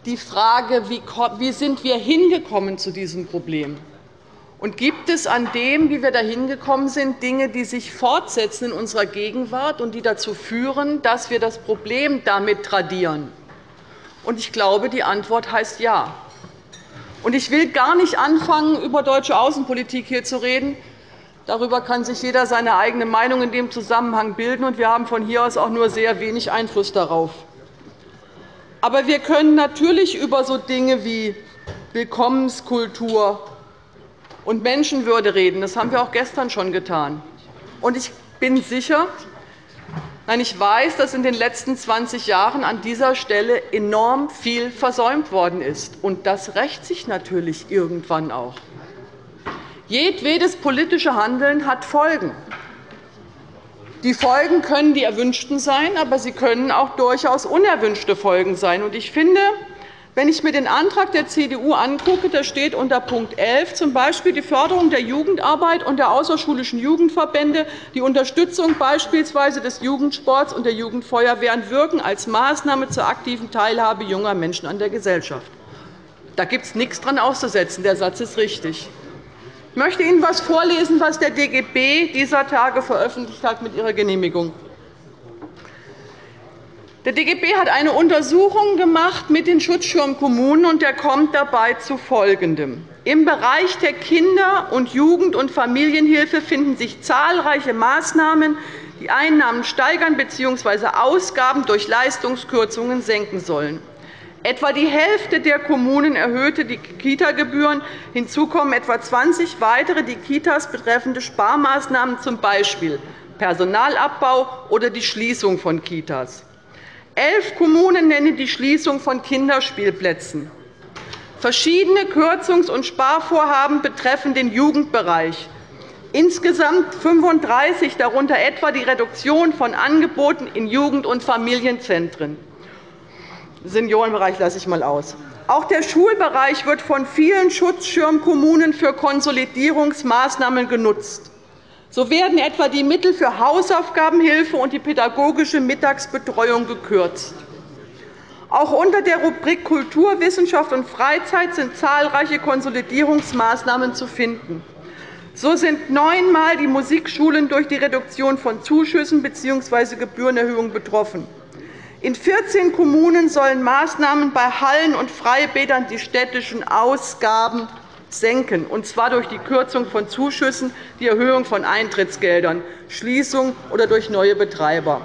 die Frage, wie sind wir hingekommen zu diesem Problem? Und gibt es an dem, wie wir dahin gekommen sind, Dinge, die sich fortsetzen in unserer Gegenwart und die dazu führen, dass wir das Problem damit tradieren? Und ich glaube, die Antwort heißt Ja. Und ich will gar nicht anfangen, über deutsche Außenpolitik hier zu reden. Darüber kann sich jeder seine eigene Meinung in dem Zusammenhang bilden, und wir haben von hier aus auch nur sehr wenig Einfluss darauf. Aber wir können natürlich über so Dinge wie Willkommenskultur, und Menschenwürde reden. Das haben wir auch gestern schon getan. Und ich bin sicher, Nein, ich weiß, dass in den letzten 20 Jahren an dieser Stelle enorm viel versäumt worden ist. Und das rächt sich natürlich irgendwann auch. Jedwedes politische Handeln hat Folgen. Die Folgen können die erwünschten sein, aber sie können auch durchaus unerwünschte Folgen sein. Ich finde, wenn ich mir den Antrag der CDU angucke, da steht unter Punkt 11 z.B. die Förderung der Jugendarbeit und der außerschulischen Jugendverbände, die Unterstützung beispielsweise des Jugendsports und der Jugendfeuerwehren wirken als Maßnahme zur aktiven Teilhabe junger Menschen an der Gesellschaft. Da gibt es nichts daran auszusetzen. Der Satz ist richtig. Ich möchte Ihnen etwas vorlesen, was der DGB dieser Tage veröffentlicht hat mit Ihrer Genehmigung. Der DGB hat eine Untersuchung gemacht mit den Schutzschirmkommunen, und der kommt dabei zu Folgendem. Im Bereich der Kinder-, und Jugend- und Familienhilfe finden sich zahlreiche Maßnahmen, die Einnahmen steigern bzw. Ausgaben durch Leistungskürzungen senken sollen. Etwa die Hälfte der Kommunen erhöhte die Kita-Gebühren. Hinzu kommen etwa 20 weitere die Kitas betreffende Sparmaßnahmen, z. B. Personalabbau oder die Schließung von Kitas. Elf Kommunen nennen die Schließung von Kinderspielplätzen. Verschiedene Kürzungs- und Sparvorhaben betreffen den Jugendbereich. Insgesamt 35, darunter etwa die Reduktion von Angeboten in Jugend- und Familienzentren. Seniorenbereich lasse ich einmal aus. Auch der Schulbereich wird von vielen Schutzschirmkommunen für Konsolidierungsmaßnahmen genutzt. So werden etwa die Mittel für Hausaufgabenhilfe und die pädagogische Mittagsbetreuung gekürzt. Auch unter der Rubrik Kultur, Wissenschaft und Freizeit sind zahlreiche Konsolidierungsmaßnahmen zu finden. So sind neunmal die Musikschulen durch die Reduktion von Zuschüssen bzw. Gebührenerhöhungen betroffen. In 14 Kommunen sollen Maßnahmen bei Hallen und Freibädern die städtischen Ausgaben senken, und zwar durch die Kürzung von Zuschüssen, die Erhöhung von Eintrittsgeldern, Schließung oder durch neue Betreiber.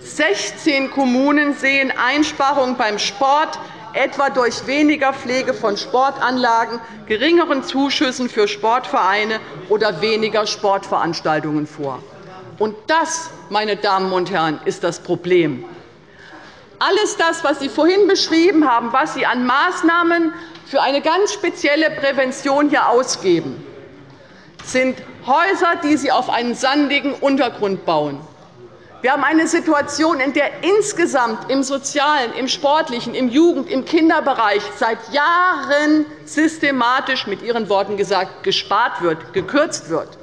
16 Kommunen sehen Einsparungen beim Sport, etwa durch weniger Pflege von Sportanlagen, geringeren Zuschüssen für Sportvereine oder weniger Sportveranstaltungen vor. Und das, meine Damen und Herren, ist das Problem. Alles das, was Sie vorhin beschrieben haben, was Sie an Maßnahmen für eine ganz spezielle Prävention hier ausgeben, sind Häuser, die Sie auf einen sandigen Untergrund bauen. Wir haben eine Situation, in der insgesamt im sozialen, im sportlichen, im Jugend-, im Kinderbereich seit Jahren systematisch mit Ihren Worten gesagt gespart wird, gekürzt wird.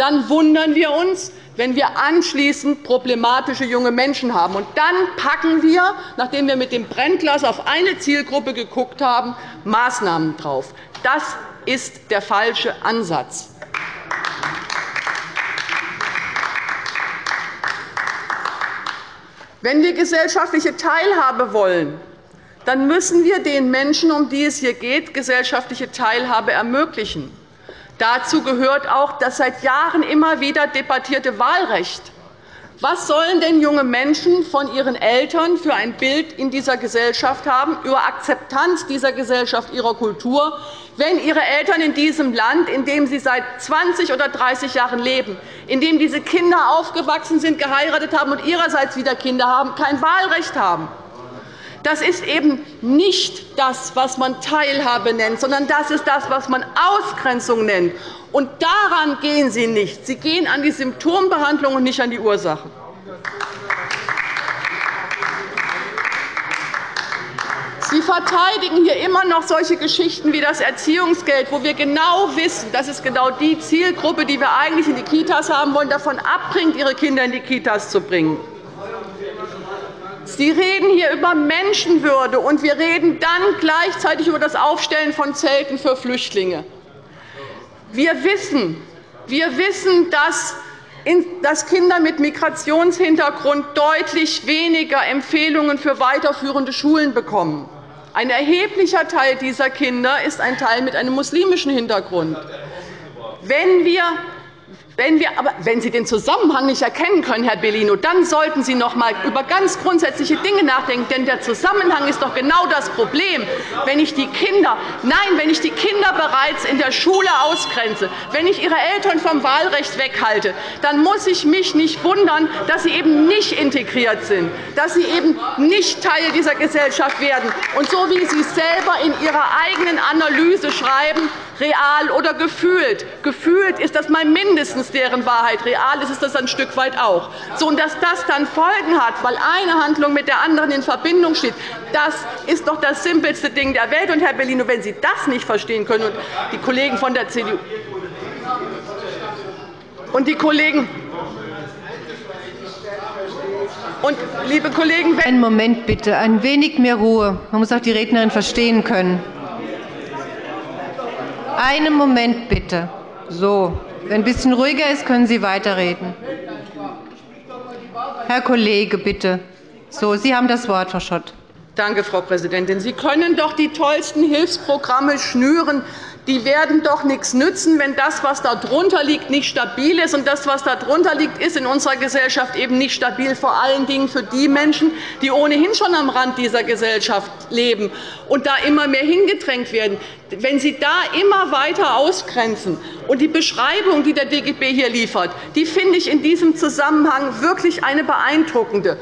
Dann wundern wir uns, wenn wir anschließend problematische junge Menschen haben. Und dann packen wir, nachdem wir mit dem Brennglas auf eine Zielgruppe geguckt haben, Maßnahmen drauf. Das ist der falsche Ansatz. Wenn wir gesellschaftliche Teilhabe wollen, dann müssen wir den Menschen, um die es hier geht, gesellschaftliche Teilhabe ermöglichen. Dazu gehört auch das seit Jahren immer wieder debattierte Wahlrecht. Was sollen denn junge Menschen von ihren Eltern für ein Bild in dieser Gesellschaft haben, über Akzeptanz dieser Gesellschaft, ihrer Kultur, wenn ihre Eltern in diesem Land, in dem sie seit 20 oder 30 Jahren leben, in dem diese Kinder aufgewachsen sind, geheiratet haben und ihrerseits wieder Kinder haben, kein Wahlrecht haben? Das ist eben nicht das, was man Teilhabe nennt, sondern das ist das, was man Ausgrenzung nennt. Und daran gehen Sie nicht. Sie gehen an die Symptombehandlung und nicht an die Ursachen. Sie verteidigen hier immer noch solche Geschichten wie das Erziehungsgeld, wo wir genau wissen, dass es genau die Zielgruppe, die wir eigentlich in die Kitas haben wollen, davon abbringt, ihre Kinder in die Kitas zu bringen. Sie reden hier über Menschenwürde, und wir reden dann gleichzeitig über das Aufstellen von Zelten für Flüchtlinge. Wir wissen, wir wissen dass Kinder mit Migrationshintergrund deutlich weniger Empfehlungen für weiterführende Schulen bekommen. Ein erheblicher Teil dieser Kinder ist ein Teil mit einem muslimischen Hintergrund. Wenn wir Wenn, wir, aber wenn Sie den Zusammenhang nicht erkennen können, Herr Bellino, dann sollten Sie noch einmal über ganz grundsätzliche Dinge nachdenken. Denn der Zusammenhang ist doch genau das Problem. Wenn ich die Kinder, nein, wenn ich die Kinder bereits in der Schule ausgrenze, wenn ich ihre Eltern vom Wahlrecht weghalte, dann muss ich mich nicht wundern, dass sie eben nicht integriert sind, dass sie eben nicht Teil dieser Gesellschaft werden. Und so wie Sie selber in Ihrer eigenen Analyse schreiben, real oder gefühlt. Gefühlt ist das mal mindestens deren Wahrheit, real ist es das ein Stück weit auch. So, und dass das dann Folgen hat, weil eine Handlung mit der anderen in Verbindung steht, das ist doch das simpelste Ding der Welt. Und, Herr Bellino, wenn Sie das nicht verstehen können, und die Kollegen von der CDU und die Kollegen und, liebe Kollegen, einen Moment bitte, ein wenig mehr Ruhe. Man muss auch die Rednerin verstehen können. Einen Moment bitte. So, wenn ein bisschen ruhiger ist, können Sie weiterreden. Herr Kollege, bitte. So, Sie haben das Wort, Frau Schott. Danke, Frau Präsidentin. Sie können doch die tollsten Hilfsprogramme schnüren die werden doch nichts nützen, wenn das, was darunter liegt, nicht stabil ist. Und das, was darunter liegt, ist in unserer Gesellschaft eben nicht stabil, vor allen Dingen für die Menschen, die ohnehin schon am Rand dieser Gesellschaft leben und da immer mehr hingedrängt werden. Wenn Sie da immer weiter ausgrenzen und die Beschreibung, die der DGB hier liefert, die finde ich in diesem Zusammenhang wirklich eine beeindruckende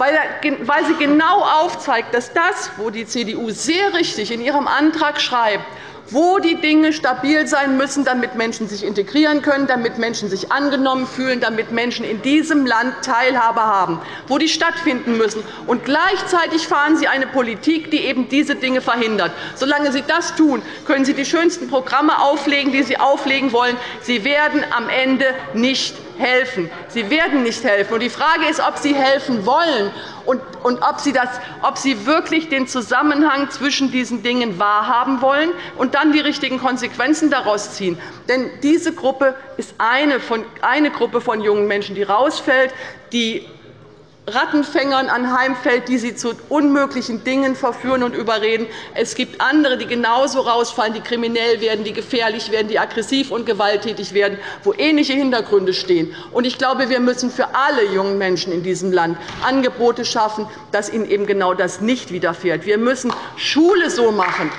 weil sie genau aufzeigt, dass das, wo die CDU sehr richtig in ihrem Antrag schreibt, wo die Dinge stabil sein müssen, damit Menschen sich integrieren können, damit Menschen sich angenommen fühlen, damit Menschen in diesem Land Teilhabe haben, wo die stattfinden müssen. Und gleichzeitig fahren Sie eine Politik, die eben diese Dinge verhindert. Solange Sie das tun, können Sie die schönsten Programme auflegen, die Sie auflegen wollen. Sie werden am Ende nicht helfen. Sie werden nicht helfen. Die Frage ist, ob Sie helfen wollen und ob Sie, das, ob Sie wirklich den Zusammenhang zwischen diesen Dingen wahrhaben wollen und dann die richtigen Konsequenzen daraus ziehen. Denn diese Gruppe ist eine, von, eine Gruppe von jungen Menschen, die rausfällt, die Rattenfängern anheimfällt, die sie zu unmöglichen Dingen verführen und überreden. Es gibt andere, die genauso rausfallen, die kriminell werden, die gefährlich werden, die aggressiv und gewalttätig werden, wo ähnliche Hintergründe stehen. Ich glaube, wir müssen für alle jungen Menschen in diesem Land Angebote schaffen, dass ihnen eben genau das nicht widerfährt. Wir müssen Schule so machen,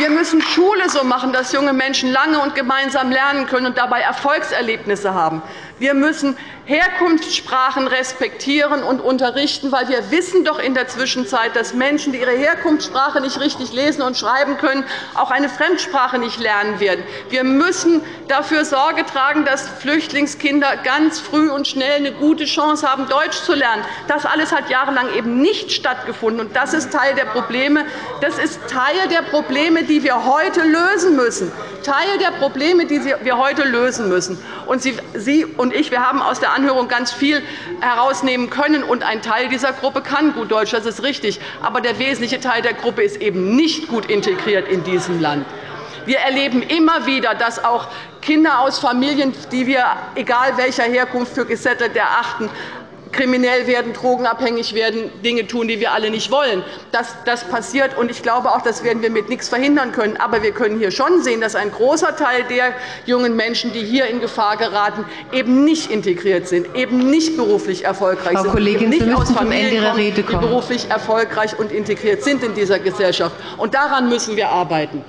wir müssen Schule so machen, dass junge Menschen lange und gemeinsam lernen können und dabei Erfolgserlebnisse haben. Wir müssen Herkunftssprachen respektieren und unterrichten, weil wir wissen doch in der Zwischenzeit, dass Menschen, die ihre Herkunftssprache nicht richtig lesen und schreiben können, auch eine Fremdsprache nicht lernen werden. Wir müssen dafür Sorge tragen, dass Flüchtlingskinder ganz früh und schnell eine gute Chance haben, Deutsch zu lernen. Das alles hat jahrelang eben nicht stattgefunden. und Das ist Teil der Probleme. Das ist Teil der Probleme, die wir heute lösen müssen. Teil der Probleme, die wir heute lösen müssen. Und Sie und ich wir haben aus der Anhörung ganz viel herausnehmen können. Und ein Teil dieser Gruppe kann gut Deutsch, das ist richtig. Aber der wesentliche Teil der Gruppe ist eben nicht gut integriert in diesem Land. Wir erleben immer wieder, dass auch Kinder aus Familien, die wir, egal welcher Herkunft, für gesettelt erachten, kriminell werden, drogenabhängig werden, Dinge tun, die wir alle nicht wollen. Das, das passiert, und ich glaube auch, das werden wir mit nichts verhindern können. Aber wir können hier schon sehen, dass ein großer Teil der jungen Menschen, die hier in Gefahr geraten, eben nicht integriert sind, eben nicht beruflich erfolgreich Frau sind, Kollegin, nicht aus Familien kommen, die beruflich erfolgreich und integriert sind in dieser Gesellschaft. Und daran müssen wir arbeiten.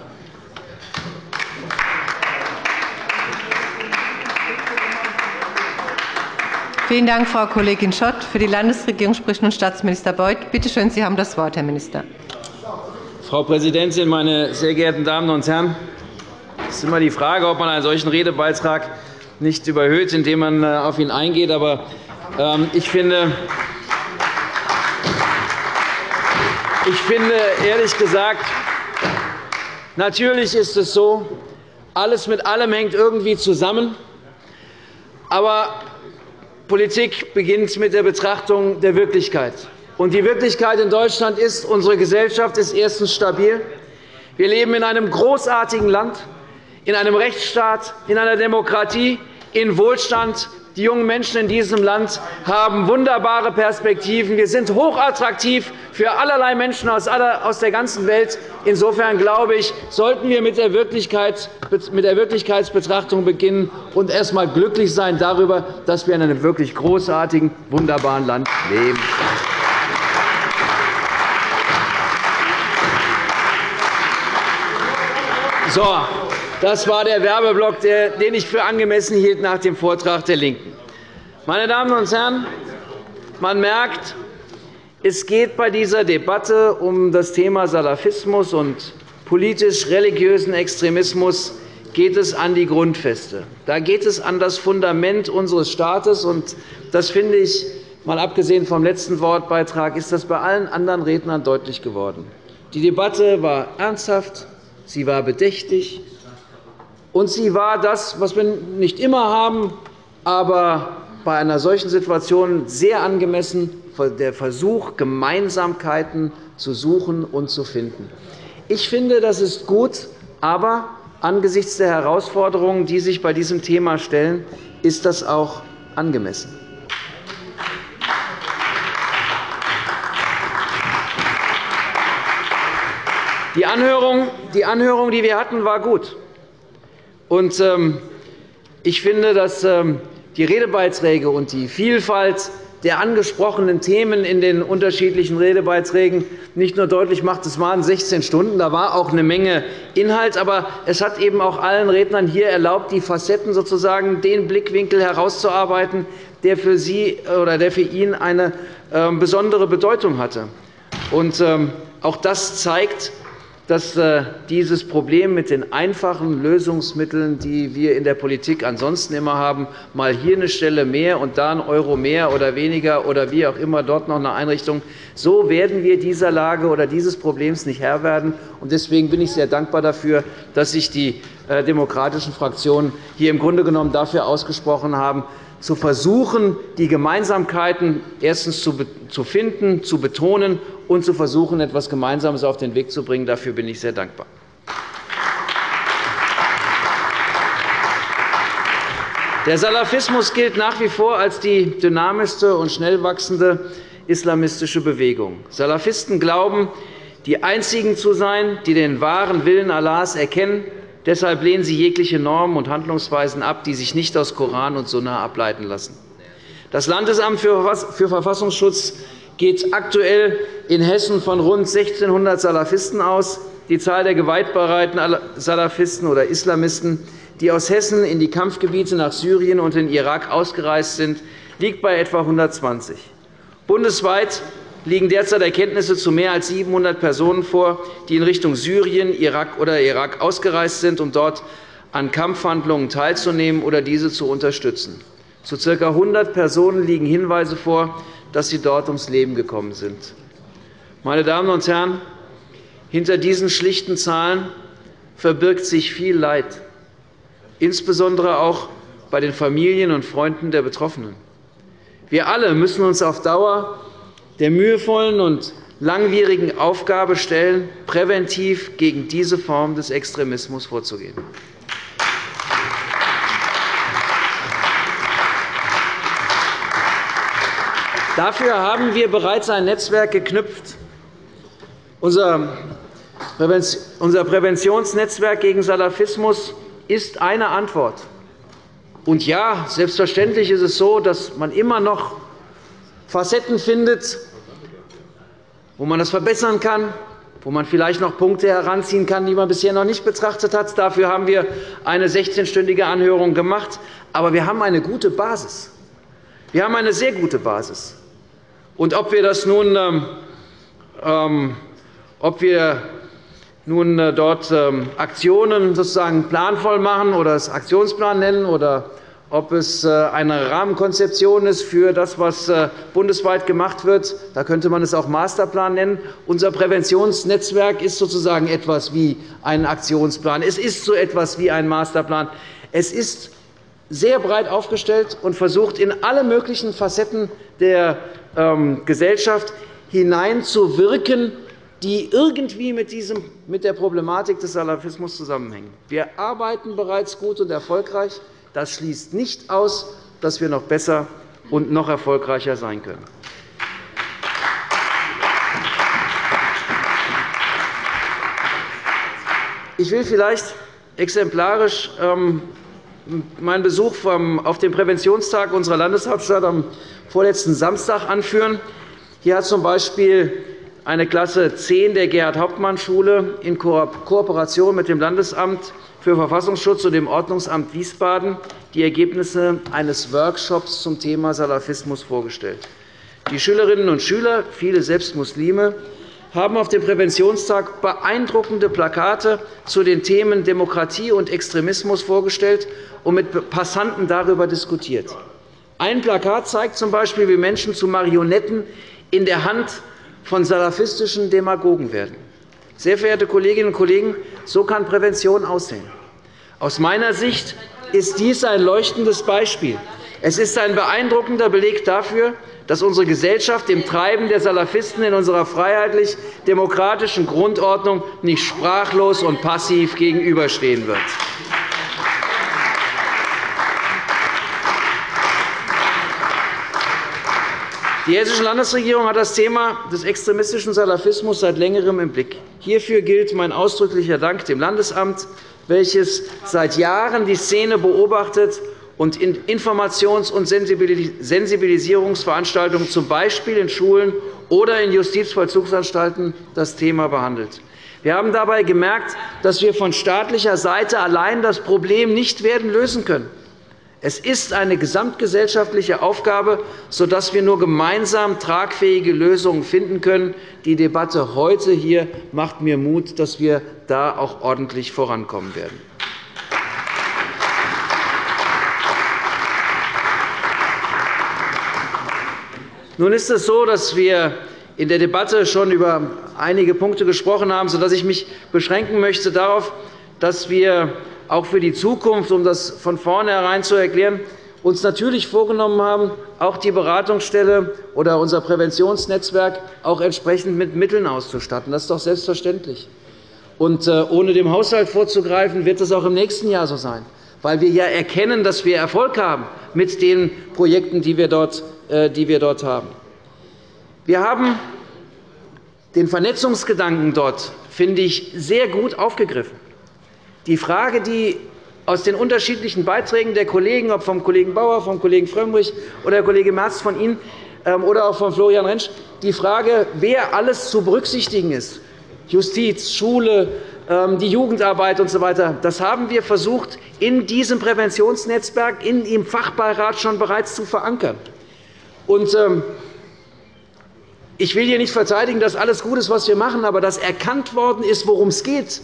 Vielen Dank, Frau Kollegin Schott. Für die Landesregierung spricht nun Staatsminister Beuth. Bitte schön, Sie haben das Wort, Herr Minister. Frau Präsidentin, meine sehr geehrten Damen und Herren! Es ist immer die Frage, ob man einen solchen Redebeitrag nicht überhöht, indem man äh, auf ihn eingeht. Aber ähm, ich finde, ich finde ehrlich gesagt, natürlich ist es so, alles mit allem hängt irgendwie zusammen. Aber Politik beginnt mit der Betrachtung der Wirklichkeit. Die Wirklichkeit in Deutschland ist, unsere Gesellschaft ist erstens stabil. Wir leben in einem großartigen Land, in einem Rechtsstaat, in einer Demokratie, in Wohlstand Die jungen Menschen in diesem Land haben wunderbare Perspektiven. Wir sind hochattraktiv für allerlei Menschen aus der ganzen Welt. Insofern glaube ich, sollten wir mit der Wirklichkeitsbetrachtung beginnen und erst einmal glücklich sein darüber, dass wir in einem wirklich großartigen, wunderbaren Land leben. So, das war der Werbeblock, den ich für angemessen hielt nach dem Vortrag der LINKEN. Meine Damen und Herren, man merkt, es geht bei dieser Debatte um das Thema Salafismus und politisch-religiösen Extremismus geht es an die Grundfeste. Da geht es an das Fundament unseres Staates. Und das finde ich, mal abgesehen vom letzten Wortbeitrag, ist das bei allen anderen Rednern deutlich geworden. Die Debatte war ernsthaft, sie war bedächtig, und sie war das, was wir nicht immer haben, aber bei einer solchen Situation sehr angemessen, der Versuch, Gemeinsamkeiten zu suchen und zu finden. Ich finde, das ist gut, aber angesichts der Herausforderungen, die sich bei diesem Thema stellen, ist das auch angemessen. Die Anhörung, die, Anhörung, die wir hatten, war gut. Ähm, ich finde, dass ähm, die Redebeiträge und die Vielfalt der angesprochenen Themen in den unterschiedlichen Redebeiträgen nicht nur deutlich macht, es waren 16 Stunden, da war auch eine Menge Inhalt, aber es hat eben auch allen Rednern hier erlaubt, die Facetten sozusagen den Blickwinkel herauszuarbeiten, der für Sie oder der für ihn eine ähm, besondere Bedeutung hatte. Und auch das zeigt, dass äh, dieses Problem mit den einfachen Lösungsmitteln, die wir in der Politik ansonsten immer haben, mal hier eine Stelle mehr und da ein Euro mehr oder weniger oder wie auch immer dort noch eine Einrichtung, so werden wir dieser Lage oder dieses Problems nicht Herr werden. Deswegen bin ich sehr dankbar dafür, dass sich die äh, demokratischen Fraktionen hier im Grunde genommen dafür ausgesprochen haben, zu versuchen, die Gemeinsamkeiten erstens zu finden, zu betonen und zu versuchen, etwas Gemeinsames auf den Weg zu bringen. Dafür bin ich sehr dankbar. Der Salafismus gilt nach wie vor als die dynamischste und schnell wachsende islamistische Bewegung. Salafisten glauben, die Einzigen zu sein, die den wahren Willen Allahs erkennen Deshalb lehnen Sie jegliche Normen und Handlungsweisen ab, die sich nicht aus Koran und Sunna ableiten lassen. Das Landesamt für Verfassungsschutz geht aktuell in Hessen von rund 1.600 Salafisten aus. Die Zahl der gewaltbereiten Salafisten oder Islamisten, die aus Hessen in die Kampfgebiete nach Syrien und in Irak ausgereist sind, liegt bei etwa 120. Bundesweit liegen derzeit Erkenntnisse zu mehr als 700 Personen vor, die in Richtung Syrien, Irak oder Irak ausgereist sind, um dort an Kampfhandlungen teilzunehmen oder diese zu unterstützen. Zu ca. 100 Personen liegen Hinweise vor, dass sie dort ums Leben gekommen sind. Meine Damen und Herren, hinter diesen schlichten Zahlen verbirgt sich viel Leid, insbesondere auch bei den Familien und Freunden der Betroffenen. Wir alle müssen uns auf Dauer der mühevollen und langwierigen Aufgabe stellen, präventiv gegen diese Form des Extremismus vorzugehen. Dafür haben wir bereits ein Netzwerk geknüpft. Unser Präventionsnetzwerk gegen Salafismus ist eine Antwort. Und ja, selbstverständlich ist es so, dass man immer noch Facetten findet, wo man das verbessern kann, wo man vielleicht noch Punkte heranziehen kann, die man bisher noch nicht betrachtet hat. Dafür haben wir eine 16-stündige Anhörung gemacht. Aber wir haben eine gute Basis. Wir haben eine sehr gute Basis. Und ob wir das nun, ähm, ähm ob wir nun äh, dort ähm, Aktionen sozusagen planvoll machen oder es Aktionsplan nennen oder ob es äh, eine Rahmenkonzeption ist für das, was äh, bundesweit gemacht wird. Da könnte man es auch Masterplan nennen. Unser Präventionsnetzwerk ist sozusagen etwas wie ein Aktionsplan. Es ist so etwas wie ein Masterplan. Es ist sehr breit aufgestellt und versucht, in alle möglichen Facetten der ähm, Gesellschaft hineinzuwirken, die irgendwie mit, diesem, mit der Problematik des Salafismus zusammenhängen. Wir arbeiten bereits gut und erfolgreich. Das schließt nicht aus, dass wir noch besser und noch erfolgreicher sein können. Ich will vielleicht exemplarisch ähm, meinen Besuch auf dem Präventionstag unserer Landeshauptstadt am vorletzten Samstag anführen. Hier hat z.B. eine Klasse 10 der Gerhard-Hauptmann-Schule in Kooperation mit dem Landesamt für Verfassungsschutz und dem Ordnungsamt Wiesbaden die Ergebnisse eines Workshops zum Thema Salafismus vorgestellt. Die Schülerinnen und Schüler, viele selbst Muslime, haben auf dem Präventionstag beeindruckende Plakate zu den Themen Demokratie und Extremismus vorgestellt und mit Passanten darüber diskutiert. Ein Plakat zeigt z. B., wie Menschen zu Marionetten in der Hand von salafistischen Demagogen werden. Sehr verehrte Kolleginnen und Kollegen, so kann Prävention aussehen. Aus meiner Sicht ist dies ein leuchtendes Beispiel. Es ist ein beeindruckender Beleg dafür, dass unsere Gesellschaft dem Treiben der Salafisten in unserer freiheitlich-demokratischen Grundordnung nicht sprachlos und passiv gegenüberstehen wird. Die Hessische Landesregierung hat das Thema des extremistischen Salafismus seit Längerem im Blick. Hierfür gilt mein ausdrücklicher Dank dem Landesamt, welches seit Jahren die Szene beobachtet und in Informations- und Sensibilisierungsveranstaltungen, z. B. in Schulen oder in Justizvollzugsanstalten, das Thema behandelt. Wir haben dabei gemerkt, dass wir von staatlicher Seite allein das Problem nicht werden lösen können. Es ist eine gesamtgesellschaftliche Aufgabe, sodass wir nur gemeinsam tragfähige Lösungen finden können. Die Debatte heute hier macht mir Mut, dass wir da auch ordentlich vorankommen werden. Nun ist es so, dass wir in der Debatte schon über einige Punkte gesprochen haben, sodass ich mich beschränken möchte darauf, dass wir auch für die Zukunft, um das von vornherein zu erklären, uns natürlich vorgenommen haben, auch die Beratungsstelle oder unser Präventionsnetzwerk auch entsprechend mit Mitteln auszustatten. Das ist doch selbstverständlich. Und äh, ohne dem Haushalt vorzugreifen, wird es auch im nächsten Jahr so sein, weil wir ja erkennen, dass wir Erfolg haben mit den Projekten, die wir dort, äh, die wir dort haben. Wir haben den Vernetzungsgedanken dort, finde ich, sehr gut aufgegriffen. Die Frage, die aus den unterschiedlichen Beiträgen der Kollegen, ob vom Kollegen Bauer, vom Kollegen Frömmrich oder der Kollege Merz von Ihnen ähm, oder auch von Florian Rentsch, die Frage, wer alles zu berücksichtigen ist, Justiz, Schule, ähm, die Jugendarbeit usw. So das haben wir versucht, in diesem Präventionsnetzwerk, in im Fachbeirat schon bereits zu verankern. Ähm, ich will hier nicht verteidigen, dass alles gut ist, was wir machen, aber dass erkannt worden ist, worum es geht,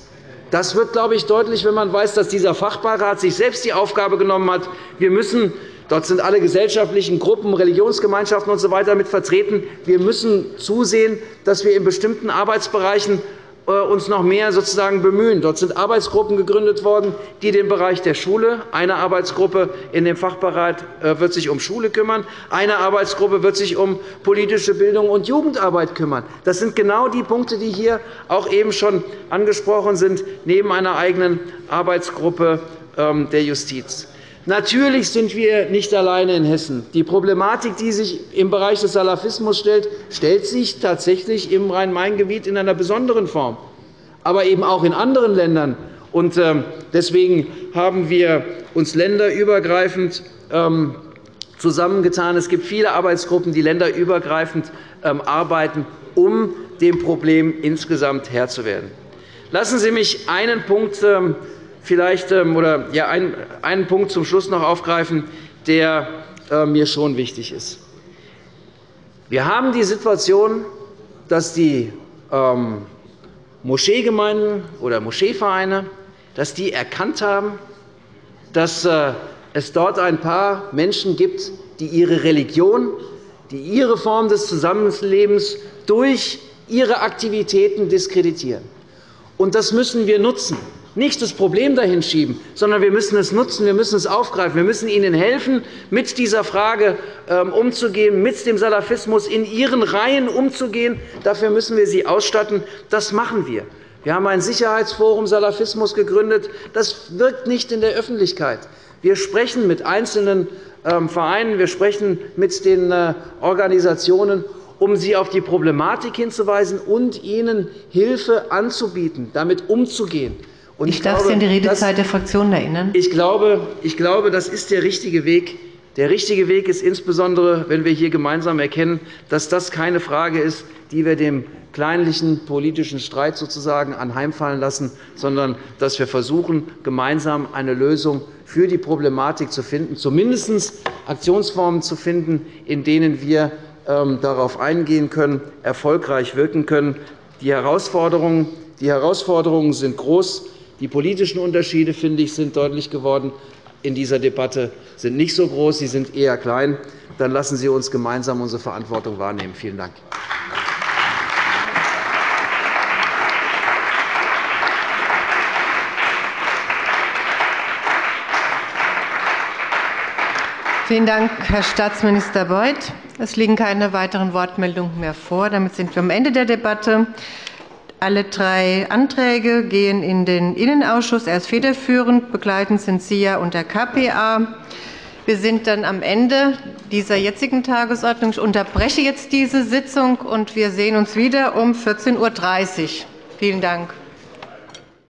das wird, glaube ich, deutlich, wenn man weiß, dass dieser Fachbeirat sich selbst die Aufgabe genommen hat. Wir müssen Dort sind alle gesellschaftlichen Gruppen, Religionsgemeinschaften usw. So mit vertreten. Wir müssen zusehen, dass wir in bestimmten Arbeitsbereichen uns noch mehr sozusagen bemühen. Dort sind Arbeitsgruppen gegründet worden, die den Bereich der Schule, eine Arbeitsgruppe in dem Fachbereich äh, wird sich um Schule kümmern, eine Arbeitsgruppe wird sich um politische Bildung und Jugendarbeit kümmern. Das sind genau die Punkte, die hier auch eben schon angesprochen sind, neben einer eigenen Arbeitsgruppe ähm, der Justiz. Natürlich sind wir nicht alleine in Hessen. Die Problematik, die sich im Bereich des Salafismus stellt, stellt sich tatsächlich im Rhein-Main-Gebiet in einer besonderen Form, aber eben auch in anderen Ländern. Ähm, deswegen haben wir uns länderübergreifend ähm, zusammengetan. Es gibt viele Arbeitsgruppen, die länderübergreifend ähm, arbeiten, um dem Problem insgesamt Herr zu werden. Lassen Sie mich einen Punkt vielleicht ähm, oder, ja, einen, einen Punkt zum Schluss noch aufgreifen, der äh, mir schon wichtig ist. Wir haben die Situation, dass die ähm, Moscheegemeinden oder Moscheevereine dass die erkannt haben, dass äh, es dort ein paar Menschen gibt, die ihre Religion, die ihre Form des Zusammenlebens durch ihre Aktivitäten diskreditieren. Und das müssen wir nutzen nicht das Problem dahin schieben, sondern wir müssen es nutzen, wir müssen es aufgreifen. Wir müssen ihnen helfen, mit dieser Frage ähm, umzugehen, mit dem Salafismus in ihren Reihen umzugehen. Dafür müssen wir sie ausstatten. Das machen wir. Wir haben ein Sicherheitsforum Salafismus gegründet. Das wirkt nicht in der Öffentlichkeit. Wir sprechen mit einzelnen ähm, Vereinen, wir sprechen mit den äh, Organisationen, um sie auf die Problematik hinzuweisen und ihnen Hilfe anzubieten, damit umzugehen. Und ich, ich darf glaube, Sie an die Redezeit der Fraktionen erinnern. Ich glaube, ich glaube, das ist der richtige Weg. Der richtige Weg ist insbesondere, wenn wir hier gemeinsam erkennen, dass das keine Frage ist, die wir dem kleinlichen politischen Streit sozusagen anheimfallen lassen, sondern dass wir versuchen, gemeinsam eine Lösung für die Problematik zu finden, zumindest Aktionsformen zu finden, in denen wir ähm, darauf eingehen können, erfolgreich wirken können. Die Herausforderungen, die Herausforderungen sind groß. Die politischen Unterschiede finde ich, sind deutlich geworden in dieser Debatte sind nicht so groß, sie sind eher klein. Dann lassen Sie uns gemeinsam unsere Verantwortung wahrnehmen. Vielen Dank. Vielen Dank, Herr Staatsminister Beuth. Es liegen keine weiteren Wortmeldungen mehr vor. Damit sind wir am Ende der Debatte. Alle drei Anträge gehen in den Innenausschuss. Er ist federführend. Begleitend sind SIA und der KPA. Wir sind dann am Ende dieser jetzigen Tagesordnung. Ich unterbreche jetzt diese Sitzung, und wir sehen uns wieder um 14.30 Uhr. Vielen Dank.